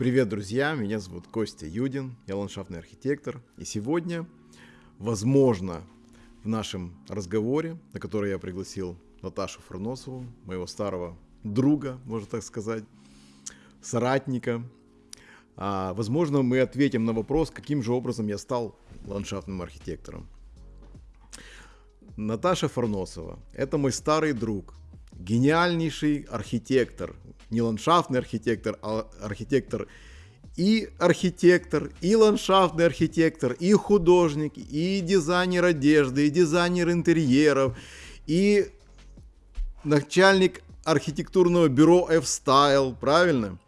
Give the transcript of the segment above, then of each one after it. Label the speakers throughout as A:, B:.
A: Привет, друзья! Меня зовут Костя Юдин, я ландшафтный архитектор. И сегодня, возможно, в нашем разговоре, на который я пригласил Наташу Фурносову, моего старого друга, можно так сказать, соратника, а, возможно, мы ответим на вопрос, каким же образом я стал ландшафтным архитектором. Наташа Фарносова – это мой старый друг, гениальнейший архитектор, не ландшафтный архитектор, а архитектор и архитектор, и ландшафтный архитектор, и художник, и дизайнер одежды, и дизайнер интерьеров, и начальник архитектурного бюро F-Style, правильно?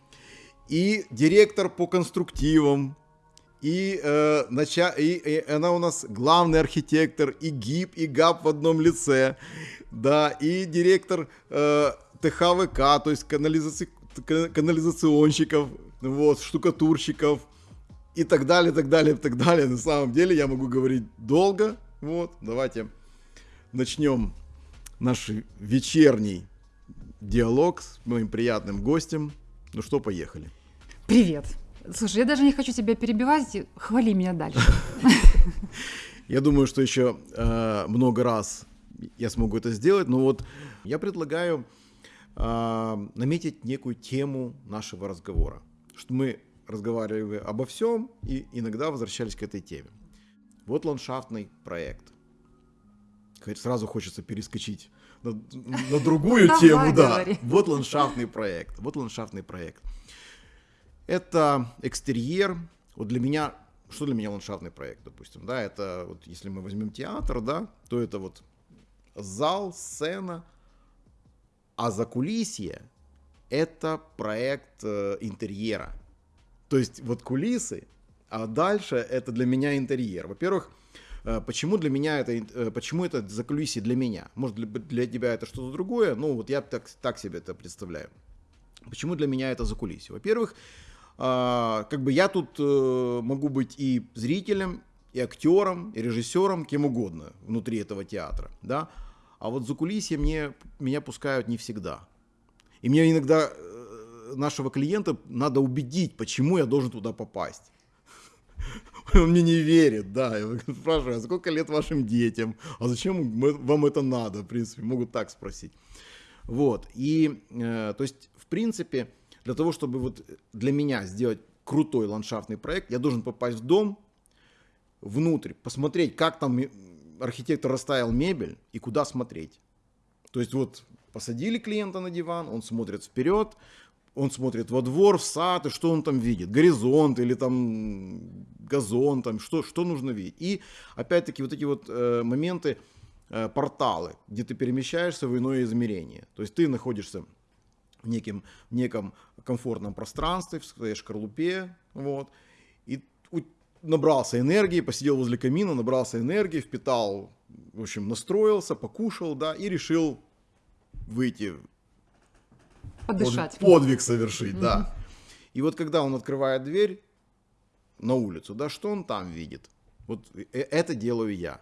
A: И директор по конструктивам, и, э, нача... и, и она у нас главный архитектор, и ГИП, и ГАП в одном лице, да, и директор э, ТХВК, то есть канализаци... канализационщиков, вот, штукатурщиков и так далее, так далее, так далее. На самом деле я могу говорить долго, вот, давайте начнем наш вечерний диалог с моим приятным гостем. Ну что, поехали.
B: Привет. Слушай, я даже не хочу тебя перебивать, хвали меня дальше.
A: Я думаю, что еще э, много раз я смогу это сделать, но вот я предлагаю э, наметить некую тему нашего разговора, что мы разговаривали обо всем и иногда возвращались к этой теме. Вот ландшафтный проект. Сразу хочется перескочить на, на другую тему, да. Вот ландшафтный проект. Вот ландшафтный проект. Это экстерьер. Вот для меня, что для меня ландшафтный проект, допустим, да, это вот если мы возьмем театр, да, то это вот зал, сцена, а за кулисье это проект э, интерьера. То есть вот кулисы, а дальше это для меня интерьер. Во-первых, э, почему для меня это, э, почему это за кулисье для меня? Может для, для тебя это что-то другое? Ну вот я так, так себе это представляю. Почему для меня это за кулисье? Во-первых, как бы я тут э, могу быть и зрителем, и актером, и режиссером, кем угодно внутри этого театра, да. А вот за кулисье мне, меня пускают не всегда. И мне иногда э, нашего клиента надо убедить, почему я должен туда попасть. Он мне не верит, да. Я спрашиваю, а сколько лет вашим детям? А зачем вам это надо? В принципе, могут так спросить. Вот. И, э, то есть, в принципе, для того, чтобы вот для меня сделать крутой ландшафтный проект, я должен попасть в дом, внутрь, посмотреть, как там архитектор расставил мебель и куда смотреть. То есть вот посадили клиента на диван, он смотрит вперед, он смотрит во двор, в сад, и что он там видит? Горизонт или там газон, там что, что нужно видеть? И опять-таки вот эти вот э, моменты, э, порталы, где ты перемещаешься в иное измерение. То есть ты находишься неким, в неком комфортном пространстве, в своей шкарлупе, вот, и набрался энергии, посидел возле камина, набрался энергии, впитал, в общем, настроился, покушал, да, и решил выйти.
B: Подышать.
A: Подвиг совершить, mm-hmm. да. И вот когда он открывает дверь на улицу, да, что он там видит? Вот э, это делаю я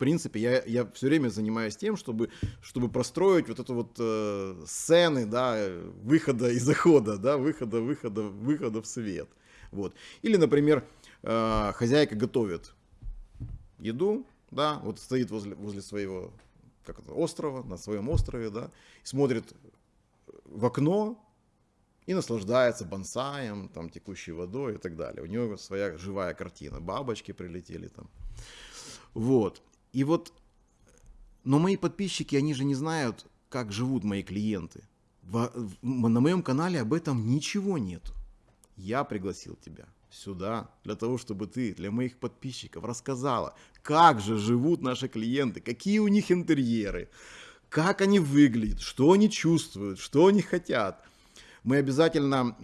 A: принципе, я, я все время занимаюсь тем, чтобы, чтобы простроить вот это вот э, сцены, да, выхода и захода, да, выхода, выхода, выхода в свет. Вот. Или, например, э, хозяйка готовит еду, да, вот стоит возле, возле своего как это, острова, на своем острове, да, смотрит в окно и наслаждается бонсаем, там, текущей водой и так далее. У него своя живая картина, бабочки прилетели там. Вот. И вот, но мои подписчики, они же не знают, как живут мои клиенты. В, в, на моем канале об этом ничего нет. Я пригласил тебя сюда для того, чтобы ты для моих подписчиков рассказала, как же живут наши клиенты, какие у них интерьеры, как они выглядят, что они чувствуют, что они хотят. Мы обязательно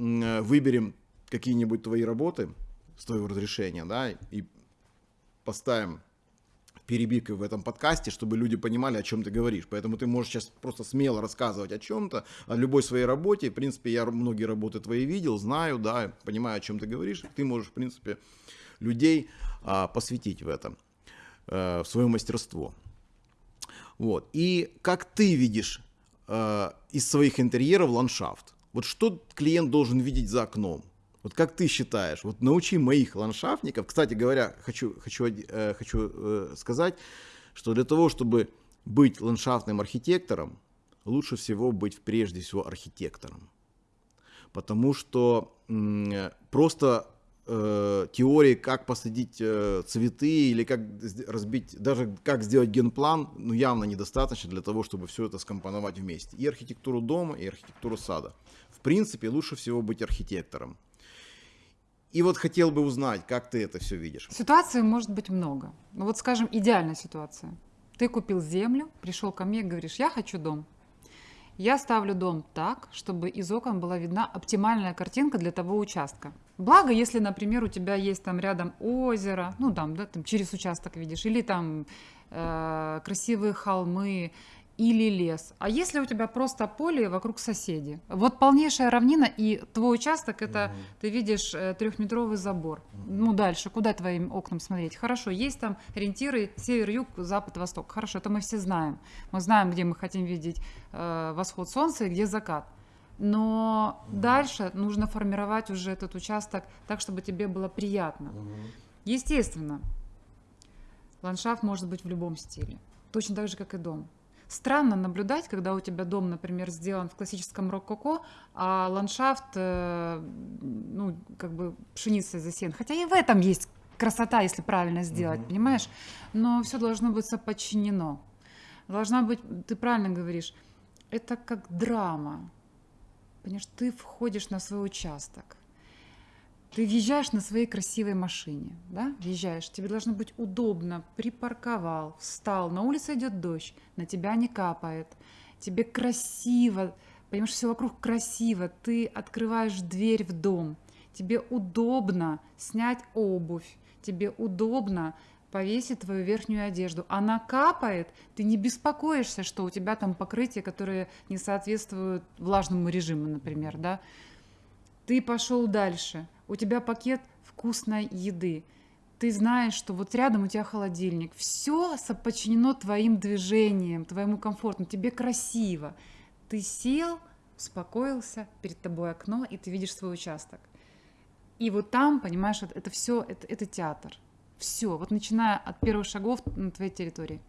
A: выберем какие-нибудь твои работы с твоего разрешения, да, и поставим перебивкой в этом подкасте, чтобы люди понимали, о чем ты говоришь. Поэтому ты можешь сейчас просто смело рассказывать о чем-то, о любой своей работе. В принципе, я многие работы твои видел, знаю, да, понимаю, о чем ты говоришь. Ты можешь, в принципе, людей а, посвятить в это, а, в свое мастерство. Вот. И как ты видишь а, из своих интерьеров ландшафт? Вот что клиент должен видеть за окном? Вот как ты считаешь, вот научи моих ландшафтников, кстати говоря, хочу, хочу, э, хочу э, сказать, что для того, чтобы быть ландшафтным архитектором, лучше всего быть прежде всего архитектором. Потому что м, просто э, теории, как посадить э, цветы или как разбить, даже как сделать генплан, ну явно недостаточно для того, чтобы все это скомпоновать вместе. И архитектуру дома, и архитектуру сада. В принципе, лучше всего быть архитектором. И вот хотел бы узнать, как ты это все видишь.
B: Ситуаций может быть много. Ну вот, скажем, идеальная ситуация. Ты купил землю, пришел ко мне говоришь, я хочу дом. Я ставлю дом так, чтобы из окон была видна оптимальная картинка для того участка. Благо, если, например, у тебя есть там рядом озеро, ну там, да, там через участок видишь, или там э, красивые холмы, или лес. А если у тебя просто поле вокруг соседей? Вот полнейшая равнина, и твой участок это, угу. ты видишь, э, трехметровый забор. Угу. Ну дальше, куда твоим окнам смотреть? Хорошо, есть там ориентиры север, юг, запад, восток. Хорошо, это мы все знаем. Мы знаем, где мы хотим видеть э, восход солнца и где закат. Но угу. дальше нужно формировать уже этот участок так, чтобы тебе было приятно. Угу. Естественно, ландшафт может быть в любом стиле. Точно так же, как и дом. Странно наблюдать, когда у тебя дом, например, сделан в классическом рококо, а ландшафт, э, ну, как бы пшеницей засеян. Хотя и в этом есть красота, если правильно сделать, mm-hmm. понимаешь? Но все должно быть соподчинено. Должна быть, ты правильно говоришь, это как драма. Понимаешь, ты входишь на свой участок. Ты въезжаешь на своей красивой машине, да, въезжаешь, тебе должно быть удобно, припарковал, встал, на улице идет дождь, на тебя не капает, тебе красиво, понимаешь, все вокруг красиво, ты открываешь дверь в дом, тебе удобно снять обувь, тебе удобно повесить твою верхнюю одежду. Она капает, ты не беспокоишься, что у тебя там покрытие, которое не соответствует влажному режиму, например, да. Ты пошел дальше, у тебя пакет вкусной еды, ты знаешь, что вот рядом у тебя холодильник, все подчинено твоим движениям, твоему комфорту, тебе красиво. Ты сел, успокоился, перед тобой окно, и ты видишь свой участок. И вот там, понимаешь, это, это все, это, это театр. Все, вот начиная от первых шагов на твоей территории.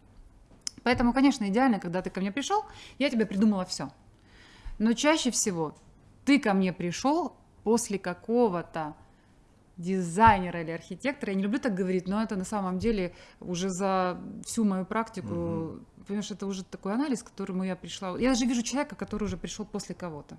B: Поэтому, конечно, идеально, когда ты ко мне пришел, я тебе придумала все. Но чаще всего ты ко мне пришел после какого-то дизайнера или архитектора, я не люблю так говорить, но это на самом деле уже за всю мою практику, угу. понимаешь, это уже такой анализ, к которому я пришла. Я даже вижу человека, который уже пришел после кого-то.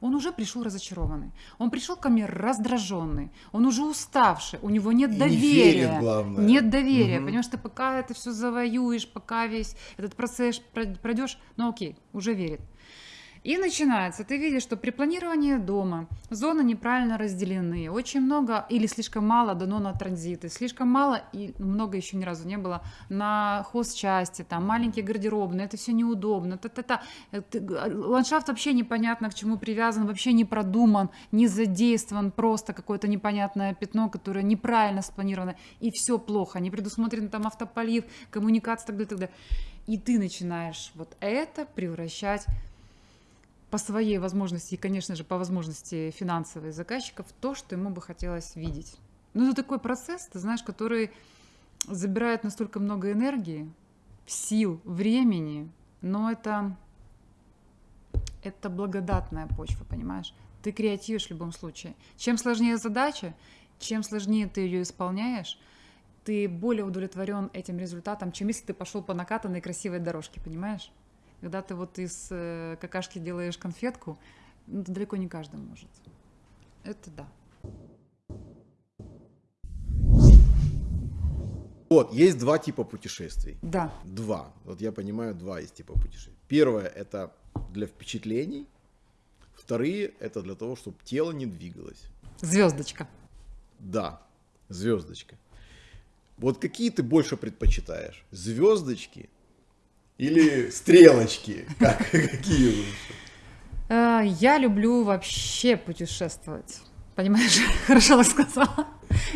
B: Он уже пришел разочарованный. Он пришел ко мне раздраженный. Он уже уставший. У него нет И доверия. Не верит, главное. Нет доверия. Угу. Понимаешь, ты пока это все завоюешь, пока весь этот процесс пройдешь, ну окей, уже верит. И начинается. Ты видишь, что при планировании дома зоны неправильно разделены. Очень много или слишком мало дано на транзиты, слишком мало и много еще ни разу не было на хозчасти, там маленькие гардеробные. Это все неудобно. Та-та-та. Ландшафт вообще непонятно к чему привязан, вообще не продуман, не задействован, просто какое-то непонятное пятно, которое неправильно спланировано. И все плохо. Не предусмотрен там автополив, коммуникация так далее, так далее. И ты начинаешь вот это превращать по своей возможности и, конечно же, по возможности финансовой заказчиков то, что ему бы хотелось видеть. Ну, это такой процесс, ты знаешь, который забирает настолько много энергии, сил, времени, но это, это благодатная почва, понимаешь? Ты креативишь в любом случае. Чем сложнее задача, чем сложнее ты ее исполняешь, ты более удовлетворен этим результатом, чем если ты пошел по накатанной красивой дорожке, понимаешь? Когда ты вот из э, какашки делаешь конфетку, ну, далеко не каждый может. Это да.
A: Вот, есть два типа путешествий.
B: Да.
A: Два. Вот я понимаю, два есть типа путешествий. Первое это для впечатлений. Вторые это для того, чтобы тело не двигалось.
B: Звездочка.
A: Да, звездочка. Вот какие ты больше предпочитаешь? Звездочки или стрелочки? Как, какие лучше?
B: Э, я люблю вообще путешествовать. Понимаешь, хорошо сказала.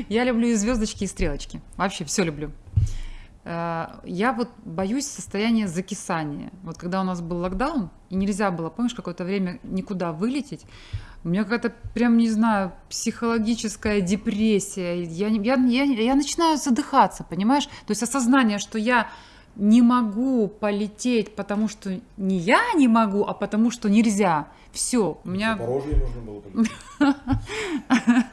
B: Я люблю и звездочки, и стрелочки. Вообще все люблю. Э, я вот боюсь состояния закисания. Вот когда у нас был локдаун, и нельзя было, помнишь, какое-то время никуда вылететь, у меня какая-то, прям, не знаю, психологическая депрессия. Я, я, я, я начинаю задыхаться, понимаешь? То есть осознание, что я не могу полететь, потому что не я не могу, а потому что нельзя. Все, у меня...
A: Запорожье нужно было полететь.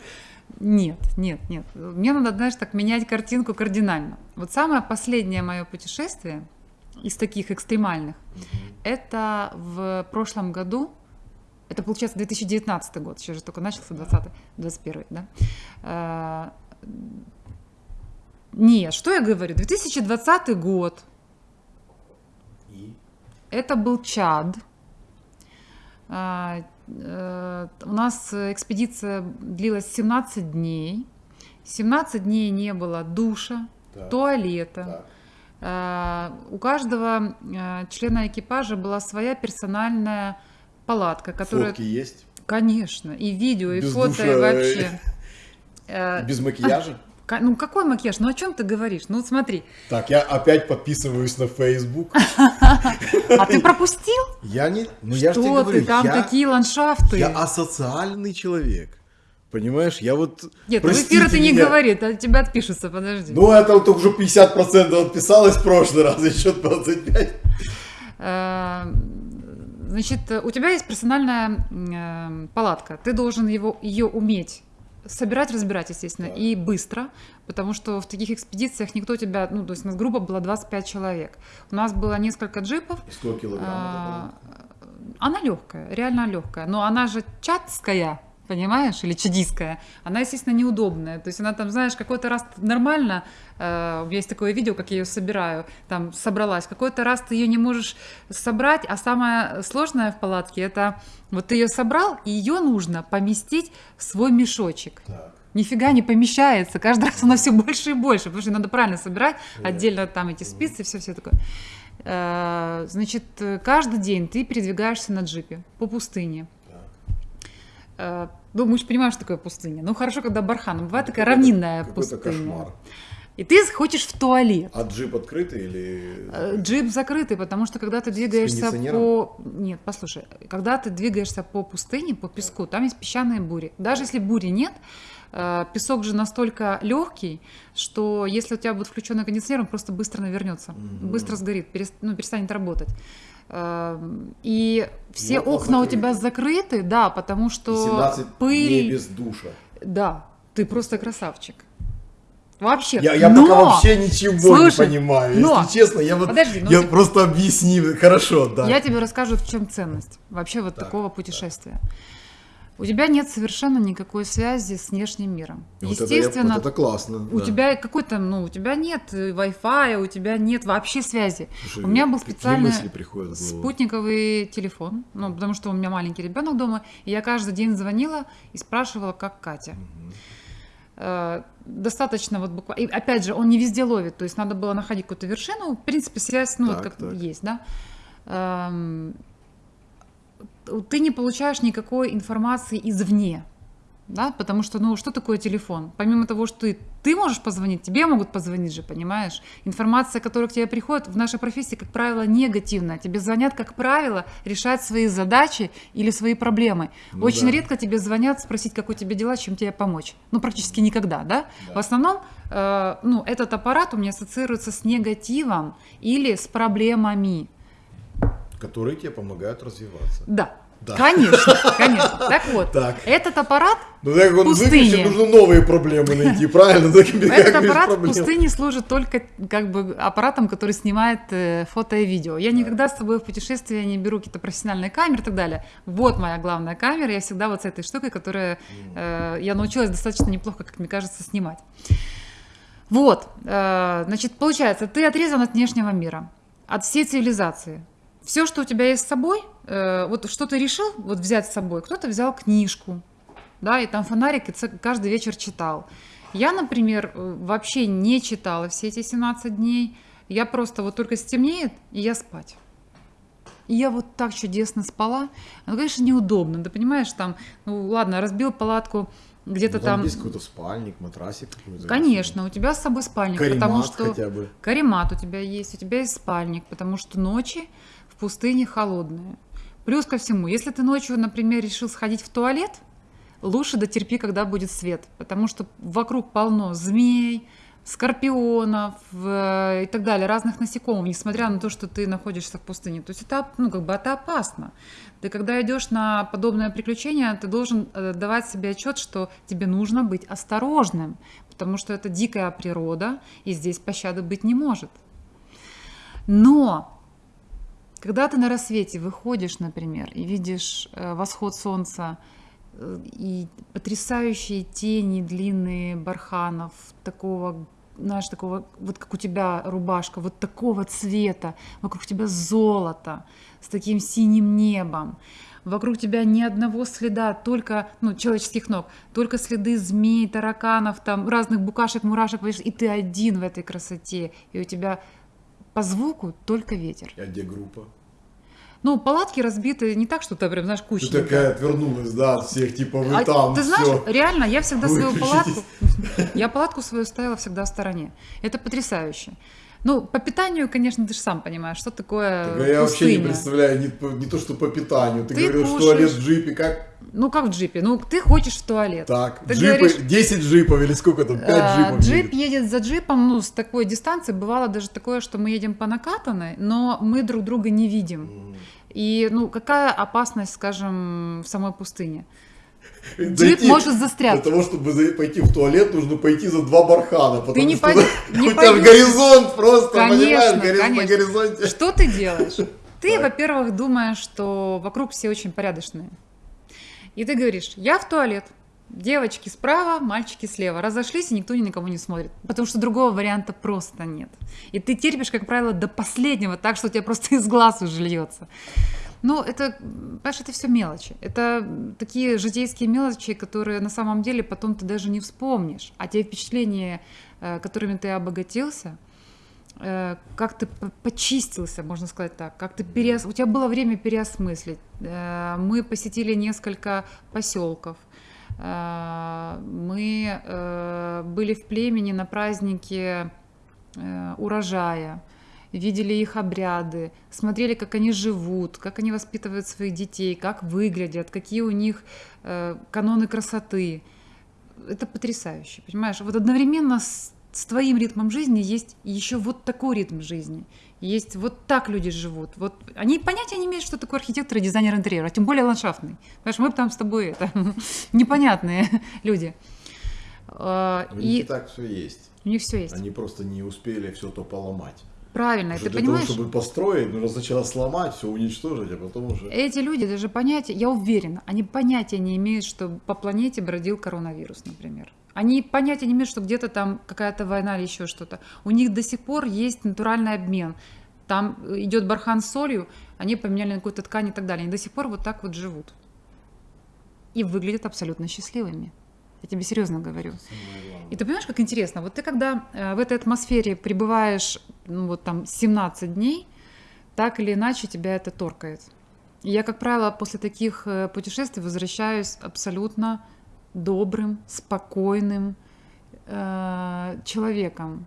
B: Нет, нет, нет. Мне надо, знаешь, так менять картинку кардинально. Вот самое последнее мое путешествие из таких экстремальных, это в прошлом году, это получается 2019 год, сейчас же только начался 20 21 да? А, нет, что я говорю, 2020 год. Это был Чад. А, Э, у нас экспедиция длилась 17 дней. 17 дней не было душа, так. туалета. Э, у каждого э, члена экипажа была своя персональная палатка, которая...
A: Фотки есть?
B: Конечно, и видео, и Без фото, душа... и вообще.
A: Без макияжа?
B: Ну какой макияж? Ну о чем ты говоришь? Ну смотри.
A: Так, я опять подписываюсь на Facebook.
B: А ты пропустил?
A: Я не... Ну я же
B: тебе
A: говорю,
B: там такие ландшафты.
A: Я асоциальный человек. Понимаешь, я вот...
B: Нет, ну эфира ты не говори, а тебя отпишутся, подожди.
A: Ну, это вот уже 50% отписалось в прошлый раз, еще 25%.
B: Э, значит, у тебя есть персональная э, палатка, ты должен его, ее уметь собирать, разбирать, естественно, да. и быстро, потому что в таких экспедициях никто тебя, ну, то есть у нас группа была 25 человек. У нас было несколько джипов.
A: И 100 килограмм? А,
B: она легкая, реально легкая, но она же чатская, понимаешь, или чадийская, она, естественно, неудобная. То есть она там, знаешь, какой-то раз нормально, э, есть такое видео, как я ее собираю, там собралась, какой-то раз ты ее не можешь собрать, а самое сложное в палатке, это вот ты ее собрал, и ее нужно поместить в свой мешочек. Так. Нифига не помещается, каждый раз она все больше и больше, потому что надо правильно собирать, отдельно там эти спицы, все-все такое. Э, значит, каждый день ты передвигаешься на джипе по пустыне. Э, ну, мы же понимаем, что такое пустыня. Ну, хорошо, когда бархан. Бывает такая равнинная пустыня. кошмар. И ты хочешь в туалет.
A: А джип открытый или...
B: Э, джип закрытый, потому что когда ты двигаешься по... Нет, послушай. Когда ты двигаешься по пустыне, по песку, там есть песчаные бури. Даже если бури нет, э, песок же настолько легкий, что если у тебя будет включенный кондиционер, он просто быстро навернется, mm-hmm. быстро сгорит, ну, перестанет работать. Эм, и все окна, окна у тебя закрыты, да, потому что
A: 17 пыль... дней без душа.
B: Да, ты просто красавчик. Вообще.
A: Я, я но... пока вообще ничего Слушай, не понимаю. Но... Если честно, я вот Подожди, ну я ты... просто объясни. Хорошо, да.
B: Я тебе расскажу, в чем ценность вообще вот так, такого путешествия. Так у тебя нет совершенно никакой связи с внешним миром.
A: Вот Естественно, это, я, вот это классно.
B: У да. тебя какой-то, ну, у тебя нет Wi-Fi, у тебя нет вообще связи. Слушай, у меня был специальный спутниковый телефон, ну, потому что у меня маленький ребенок дома, и я каждый день звонила и спрашивала, как Катя. Угу. Достаточно вот буквально. И опять же, он не везде ловит, то есть надо было находить какую-то вершину. В принципе, связь, ну, так, вот как так. есть, да эм, ты не получаешь никакой информации извне. Да, потому что, ну, что такое телефон? Помимо того, что ты, ты можешь позвонить, тебе могут позвонить же, понимаешь? Информация, которая к тебе приходит, в нашей профессии, как правило, негативная. Тебе звонят, как правило, решать свои задачи или свои проблемы. Ну, Очень да. редко тебе звонят спросить, как у тебя дела, чем тебе помочь. Ну, практически никогда, да? да. В основном, э, ну, этот аппарат у меня ассоциируется с негативом или с проблемами.
A: Которые тебе помогают развиваться.
B: Да, да. Конечно, конечно. Так вот, так. этот аппарат
A: ну, так он пустыне... нужно новые проблемы найти, правильно?
B: Этот аппарат в пустыне служит только как бы аппаратом, который снимает э, фото и видео. Я никогда с собой в путешествие не беру какие-то профессиональные камеры и так далее. Вот моя главная камера, я всегда вот с этой штукой, которая э, я научилась достаточно неплохо, как мне кажется, снимать. Вот, э, значит, получается, ты отрезан от внешнего мира, от всей цивилизации все, что у тебя есть с собой, э, вот что ты решил вот взять с собой, кто-то взял книжку, да, и там фонарик и каждый вечер читал. Я, например, э, вообще не читала все эти 17 дней. Я просто вот только стемнеет, и я спать. И я вот так чудесно спала. Ну, конечно, неудобно. Ты понимаешь, там, ну ладно, разбил палатку где-то
A: Ну, там,
B: там...
A: есть какой-то спальник, матрасик.
B: Конечно, у тебя с собой спальник,
A: Каремат
B: потому что
A: хотя бы.
B: каремат у тебя есть, у тебя есть спальник, потому что ночи пустыне холодные. Плюс ко всему, если ты ночью, например, решил сходить в туалет, лучше дотерпи, когда будет свет, потому что вокруг полно змей, скорпионов э, и так далее, разных насекомых, несмотря на то, что ты находишься в пустыне. То есть это, ну, как бы это опасно. Ты когда идешь на подобное приключение, ты должен э, давать себе отчет, что тебе нужно быть осторожным, потому что это дикая природа, и здесь пощады быть не может. Но когда ты на рассвете выходишь, например, и видишь э, восход солнца э, и потрясающие тени длинные барханов такого знаешь, такого, вот как у тебя рубашка, вот такого цвета, вокруг тебя золото, с таким синим небом, вокруг тебя ни одного следа, только, ну, человеческих ног, только следы змей, тараканов, там, разных букашек, мурашек, и ты один в этой красоте, и у тебя по звуку только ветер.
A: А где группа?
B: Ну, палатки разбиты не так, что ты прям, знаешь,
A: Ты
B: куча.
A: такая отвернулась, да, от всех, типа, вы
B: А
A: там,
B: ты знаешь,
A: всё.
B: реально, я всегда свою палатку, я палатку свою ставила всегда в стороне. Это потрясающе. Ну, по питанию, конечно, ты же сам понимаешь, что такое
A: Так, а я вообще не представляю, не, не то, что по питанию. Ты,
B: Ты
A: говорил, что
B: кушаешь.
A: туалет в джипе, как
B: Ну, как в джипе? Ну, ты хочешь в туалет.
A: так?
B: Ты
A: джипы,
B: говоришь,
A: 10 джипов или сколько там, 5
B: а,
A: джипов
B: джип
A: едет.
B: едет за джипом, ну, с такой дистанции. Бывало даже такое, что мы едем по накатанной, но мы друг друга не видим.
A: М.
B: И, ну, какая опасность, скажем, в самой пустыне? Джип может
A: Для
B: застрять.
A: того, чтобы пойти в туалет, нужно пойти за два бархана, потому
B: не пойдешь-
A: у тебя же горизонт просто, понимаешь, горизонт на горизонте.
B: Что ты делаешь? Ты, во-первых, думаешь, что вокруг все очень порядочные. И ты говоришь, я в туалет. Девочки справа, мальчики слева. Разошлись, и никто ни на кого не смотрит. Потому что другого варианта просто нет. И ты терпишь, как правило, до последнего, так что у тебя просто из глаз уже льется. Ну, это, понимаешь, это все мелочи. Это такие житейские мелочи, которые на самом деле потом ты даже не вспомнишь. А те впечатления, э, которыми ты обогатился, э, как ты почистился, можно сказать так, как ты переос... у тебя было время переосмыслить. Э, Мы посетили несколько поселков, мы были в племени на празднике урожая, видели их обряды, смотрели, как они живут, как они воспитывают своих детей, как выглядят, какие у них э, каноны красоты. Это потрясающе, понимаешь? Вот одновременно с, с твоим ритмом жизни есть еще вот такой ритм жизни. Есть вот так люди живут. Вот они понятия не имеют, что такое архитектор и дизайнер интерьера, а тем более ландшафтный. Понимаешь, мы там с тобой это, непонятные люди. А,
A: У них
B: И
A: и так все есть.
B: у них все есть.
A: Они просто не успели все то поломать.
B: Правильно,
A: Уже
B: ты
A: для
B: понимаешь?
A: того, чтобы построить, нужно сначала сломать, все уничтожить, а потом уже...
B: Эти люди даже понятия, я уверена, они понятия не имеют, что по планете бродил коронавирус, например. Они понятия не имеют, что где-то там какая-то война или еще что-то. У них до сих пор есть натуральный обмен. Там идет бархан с солью, они поменяли на какую-то ткань и так далее. Они до сих пор вот так вот живут. И выглядят абсолютно счастливыми. Я тебе серьезно говорю. И ты понимаешь, как интересно? Вот ты когда э, в этой атмосфере пребываешь, ну вот там 17 дней, так или иначе тебя это торкает. И я, как правило, после таких э, путешествий возвращаюсь абсолютно добрым, спокойным э, человеком.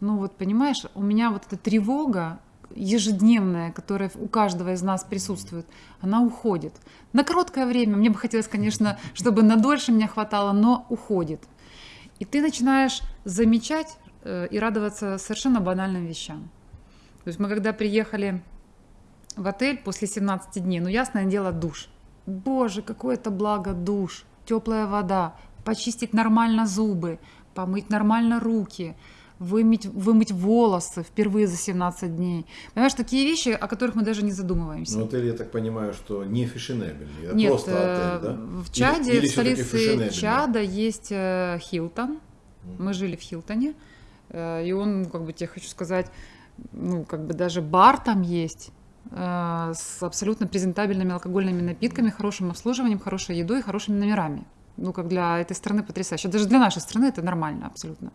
B: Ну вот понимаешь, у меня вот эта тревога ежедневная, которая у каждого из нас присутствует, она уходит. На короткое время, мне бы хотелось, конечно, чтобы на дольше меня хватало, но уходит. И ты начинаешь замечать э, и радоваться совершенно банальным вещам. То есть мы когда приехали в отель после 17 дней, ну ясное дело, душ. Боже, какое это благо душ, теплая вода, почистить нормально зубы, помыть нормально руки, вымыть, вымыть волосы впервые за 17 дней. Понимаешь, такие вещи, о которых мы даже не задумываемся.
A: Ну, отель, я так понимаю, что не фешенебельный, это
B: Нет,
A: просто
B: э,
A: отель, да?
B: в Чаде,
A: Или- или
B: в столице? Чада есть э, Хилтон. Мы жили в Хилтоне, э, и он, как бы тебе хочу сказать, ну, как бы даже бар там есть э, с абсолютно презентабельными алкогольными напитками, хорошим обслуживанием, хорошей едой и хорошими номерами. Ну, как для этой страны потрясающе. Даже для нашей страны это нормально абсолютно.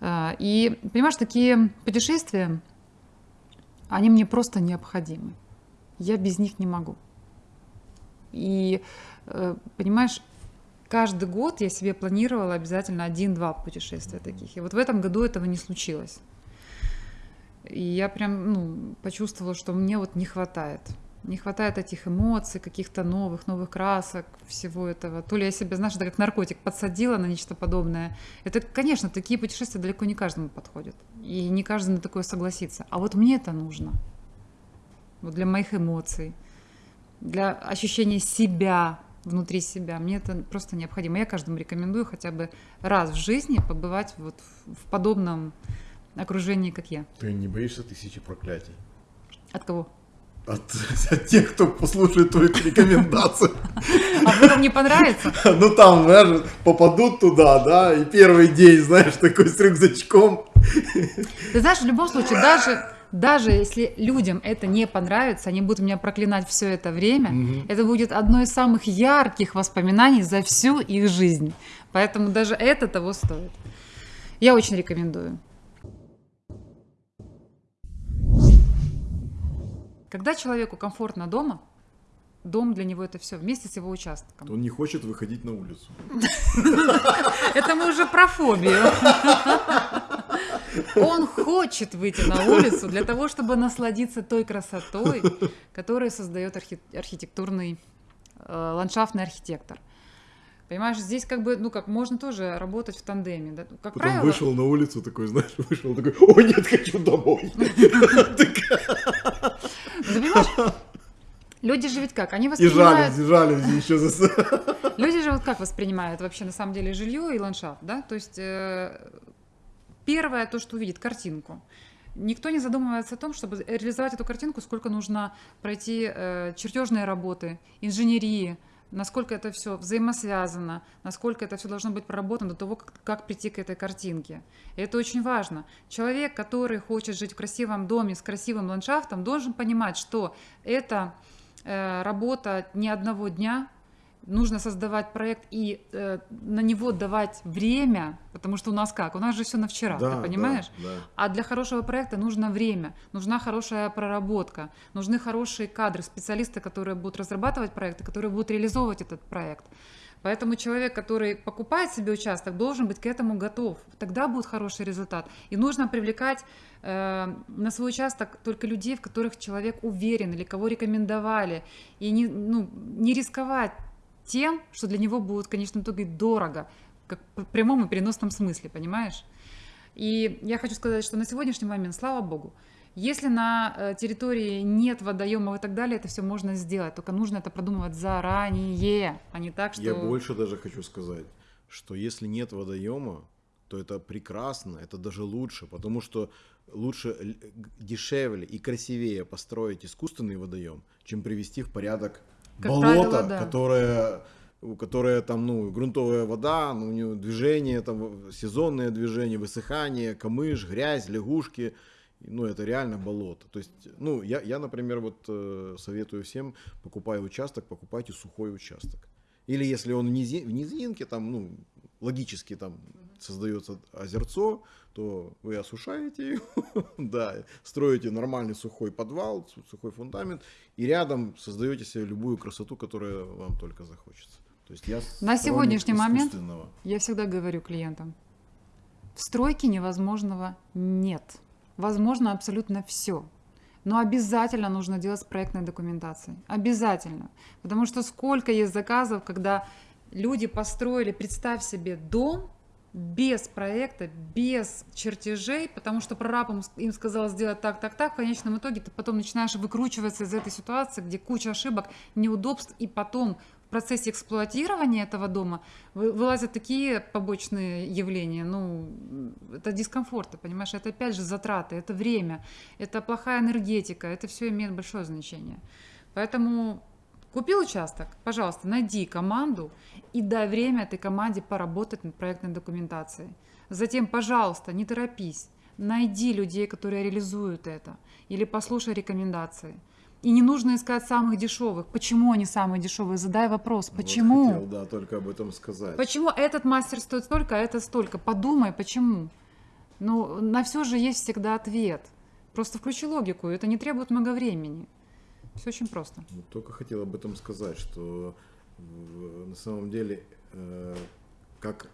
B: Э, И, понимаешь, такие путешествия, они мне просто необходимы. Я без них не могу. И, э, понимаешь, каждый год я себе планировала обязательно один-два путешествия таких. И вот в этом году этого не случилось. И я прям ну, почувствовала, что мне вот не хватает. Не хватает этих эмоций, каких-то новых, новых красок, всего этого. То ли я себя, знаешь, это как наркотик подсадила на нечто подобное. Это, конечно, такие путешествия далеко не каждому подходят. И не каждый на такое согласится. А вот мне это нужно. Вот для моих эмоций, для ощущения себя внутри себя. Мне это просто необходимо. Я каждому рекомендую хотя бы раз в жизни побывать вот в подобном окружении, как я.
A: Ты не боишься тысячи проклятий?
B: От кого?
A: От, от тех, кто послушает твои рекомендации.
B: А вдруг не понравится?
A: Ну там, знаешь, попадут туда, да, и первый день, знаешь, такой с рюкзачком.
B: Ты знаешь, в любом случае, даже даже если людям это не понравится, они будут меня проклинать все это время, угу. это будет одно из самых ярких воспоминаний за всю их жизнь. Поэтому даже это того стоит. Я очень рекомендую. Когда человеку комфортно дома, дом для него это все вместе с его участком.
A: Он не хочет выходить на улицу.
B: Это мы уже про фобию. Он хочет выйти на улицу для того, чтобы насладиться той красотой, которую создает архитектурный э, ландшафтный архитектор. Понимаешь, здесь как бы, ну как, можно тоже работать в тандеме. Да? Как
A: Потом
B: правило...
A: вышел на улицу такой, знаешь, вышел такой, о нет, хочу домой.
B: понимаешь, Люди же ведь как? Они воспринимают...
A: И жались, жались еще за...
B: Люди же вот как воспринимают вообще на самом деле жилье и ландшафт, да? То есть э, первое то, что увидит, картинку. Никто не задумывается о том, чтобы реализовать эту картинку, сколько нужно пройти э, чертежные работы, инженерии, насколько это все взаимосвязано, насколько это все должно быть проработано до того, как, как прийти к этой картинке. И это очень важно. Человек, который хочет жить в красивом доме с красивым ландшафтом, должен понимать, что это э, работа не одного дня, нужно создавать проект и э, на него давать время, потому что у нас как? У нас же все на вчера, да, ты понимаешь? Да, да. А для хорошего проекта нужно время, нужна хорошая проработка, нужны хорошие кадры, специалисты, которые будут разрабатывать проекты, которые будут реализовывать этот проект. Поэтому человек, который покупает себе участок, должен быть к этому готов. Тогда будет хороший результат. И нужно привлекать э, на свой участок только людей, в которых человек уверен или кого рекомендовали. И не, ну, не рисковать тем, что для него будет в конечном итоге дорого, как в прямом и переносном смысле, понимаешь? И я хочу сказать, что на сегодняшний момент, слава богу, если на э, территории нет водоемов и так далее, это все можно сделать, только нужно это продумывать заранее, а не так, что...
A: Я больше даже хочу сказать, что если нет водоема, то это прекрасно, это даже лучше, потому что лучше, дешевле и красивее построить искусственный водоем, чем привести в порядок как болото, правило, да. которое у которой там, ну, грунтовая вода, ну, у нее движение, там, сезонное движение, высыхание, камыш, грязь, лягушки, ну, это реально болото. То есть, ну, я, я например, вот э, советую всем, покупая участок, покупайте сухой участок. Или если он в, низи, в низинке, там, ну, логически там создается озерцо, то вы осушаете его, да, строите нормальный сухой подвал, сухой фундамент, и рядом создаете себе любую красоту, которая вам только захочется. То есть я
B: На сегодняшний момент я всегда говорю клиентам, в стройке невозможного нет. Возможно абсолютно все. Но обязательно нужно делать с проектной документацией. Обязательно. Потому что сколько есть заказов, когда люди построили, представь себе, дом, без проекта, без чертежей, потому что прораб им сказал сделать так, так, так, в конечном итоге ты потом начинаешь выкручиваться из этой ситуации, где куча ошибок, неудобств, и потом в процессе эксплуатирования этого дома вылазят такие побочные явления, ну, это дискомфорты, понимаешь, это опять же затраты, это время, это плохая энергетика, это все имеет большое значение. Поэтому Купил участок? Пожалуйста, найди команду и дай время этой команде поработать над проектной документацией. Затем, пожалуйста, не торопись, найди людей, которые реализуют это, или послушай рекомендации. И не нужно искать самых дешевых. Почему они самые дешевые? Задай вопрос. Почему? Вот
A: хотел, да, только об этом сказать.
B: Почему этот мастер стоит столько, а этот столько? Подумай, почему. Ну, на все же есть всегда ответ. Просто включи логику, это не требует много времени. Все очень просто.
A: Только хотел об этом сказать, что В- На самом деле, э, как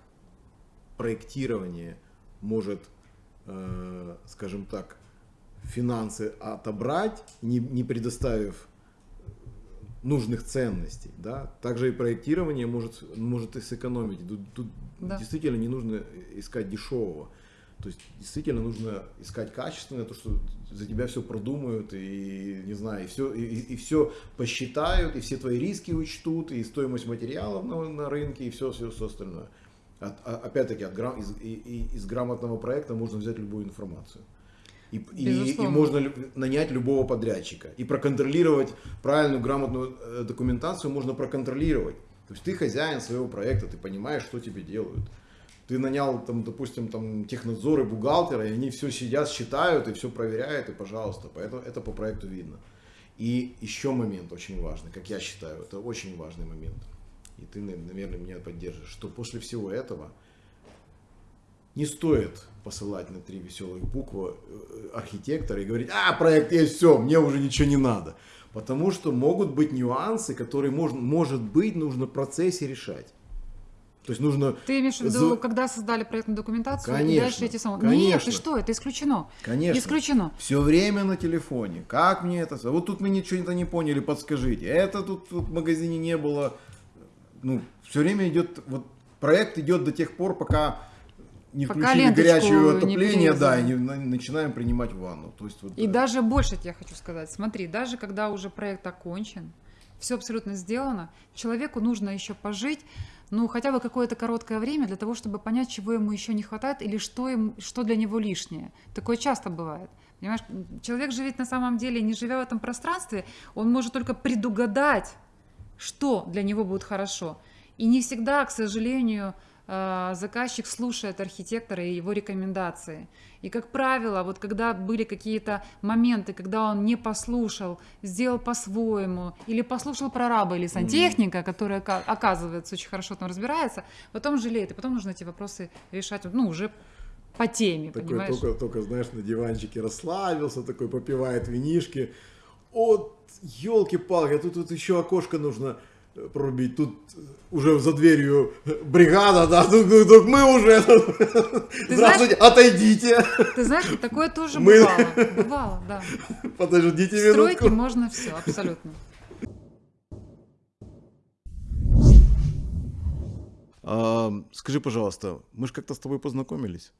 A: проектирование может, э, скажем так, финансы отобрать, не, не предоставив нужных ценностей, да, также и проектирование может, может и сэкономить. Тут, тут
B: Да.
A: действительно не нужно искать дешевого. То есть действительно нужно искать качественное, то, что за тебя все продумают и не знаю, и все, и, все посчитают, и все твои риски учтут, и стоимость материалов на, на рынке, и все, все, все остальное. От- опять-таки, от гра- из, и- и- из грамотного проекта можно взять любую информацию. И, и- и можно нанять любого подрядчика. И проконтролировать правильную, грамотную э, документацию можно проконтролировать. То есть ты хозяин своего проекта, ты понимаешь, что тебе делают. Ты нанял, там, допустим, там, технадзор и бухгалтера, и они все сидят, считают и все проверяют, и пожалуйста. Поэтому это по проекту видно. И еще момент очень важный, как я считаю, это очень важный момент. И ты, на- наверное, меня поддержишь, что после всего этого не стоит посылать на три веселых буквы э, архитектора и говорить, а, проект есть, все, мне уже ничего не надо. Потому что могут быть нюансы, которые можно, может быть нужно в процессе решать. То есть нужно...
B: Ты имеешь в виду,
A: за-
B: когда создали проектную документацию, и
A: Конечно,
B: дальше эти самые... Нет,
A: конечно.
B: ты что, это исключено.
A: Конечно.
B: Исключено.
A: Все время на телефоне. Как мне это? Вот тут мы ничего не поняли, подскажите. Это тут, тут в магазине не было. Ну, все время идет, вот проект идет до тех пор, пока не
B: Пока
A: включили горячее
B: не
A: отопление, да, и не на- начинаем принимать ванну. То есть вот,
B: И
A: э,
B: даже больше я хочу сказать. Смотри, даже когда уже проект окончен, все абсолютно сделано, человеку нужно еще пожить, ну, хотя бы какое-то короткое время для того, чтобы понять, чего ему еще не хватает или что, ему, что для него лишнее. Такое часто бывает. Понимаешь, человек же ведь на самом деле, не живя в этом пространстве, он может только предугадать, что для него будет хорошо. И не всегда, к сожалению, заказчик слушает архитектора и его рекомендации. И, как правило, вот когда были какие-то моменты, когда он не послушал, сделал по-своему, или послушал прораба или сантехника, который, ока- оказывается, очень хорошо там разбирается, потом жалеет, и потом нужно эти вопросы решать, ну, уже по теме,
A: такой
B: понимаешь?
A: только, только, знаешь, на диванчике расслабился, такой попивает винишки. От, елки-палки, тут, тут еще окошко нужно прорубить. Тут уже за дверью бригада, да, тут, тут- тут мы уже. Здравствуйте, отойдите.
B: Ты знаешь, такое тоже
A: Мы-
B: бывало. Бывало, да.
A: Подождите
B: В стройке
A: минутку.
B: можно все, абсолютно.
A: А, скажи, пожалуйста, мы же как-то с тобой познакомились.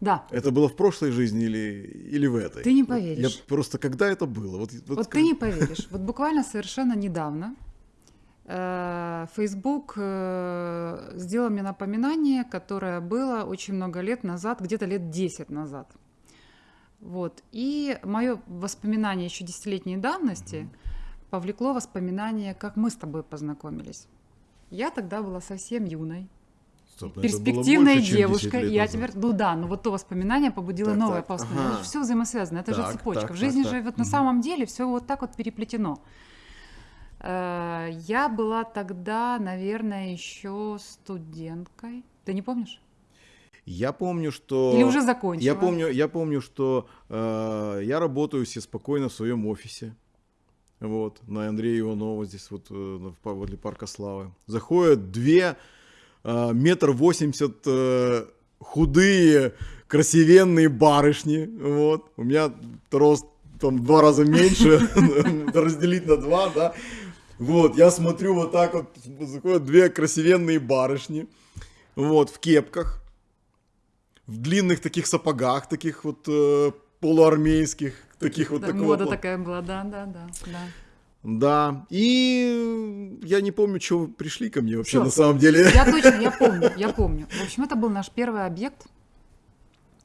B: Да.
A: Это было в прошлой жизни или, или в этой?
B: Ты не поверишь.
A: Я просто когда это было? Вот, вот
B: Вот
A: скажи.
B: ты не поверишь. Вот буквально совершенно недавно Facebook э, сделал мне напоминание, которое было очень много лет назад, где-то лет 10 назад. Вот. И мое воспоминание еще десятилетней давности повлекло воспоминание, как мы с тобой познакомились. Я тогда была совсем юной,
A: Стоп, ну
B: перспективной
A: больше, чем 10
B: девушкой.
A: лет
B: И я
A: назад.
B: теперь, ну да, но вот то воспоминание побудило
A: Так,
B: новое
A: так, ага.
B: все взаимосвязано, это же
A: Так,
B: цепочка.
A: так,
B: в жизни
A: так,
B: же
A: так.
B: вот на
A: Мгм.
B: самом деле все вот так вот переплетено. Э, Я была тогда, наверное, еще студенткой. Ты не помнишь?
A: Я помню, что...
B: Или уже закончила?
A: Я помню, я помню, что э, я работаю себе спокойно в своем офисе. Вот, на Андрея Иванова, здесь вот э, возле Парка Славы. Заходят две э, метр восемьдесят э, худые, красивенные барышни. Вот. У меня рост там два раза меньше, разделить на два, да. Вот, я смотрю вот так вот, заходят две красивенные барышни, вот, в кепках, в длинных таких сапогах, таких вот э, полуармейских, таких вот
B: Да,
A: такого
B: мода такая была, да, да, да. да.
A: Да. И я не помню, что пришли ко мне вообще
B: Всё.
A: на самом деле.
B: Я точно, я помню, я помню. В общем, это был наш первый объект.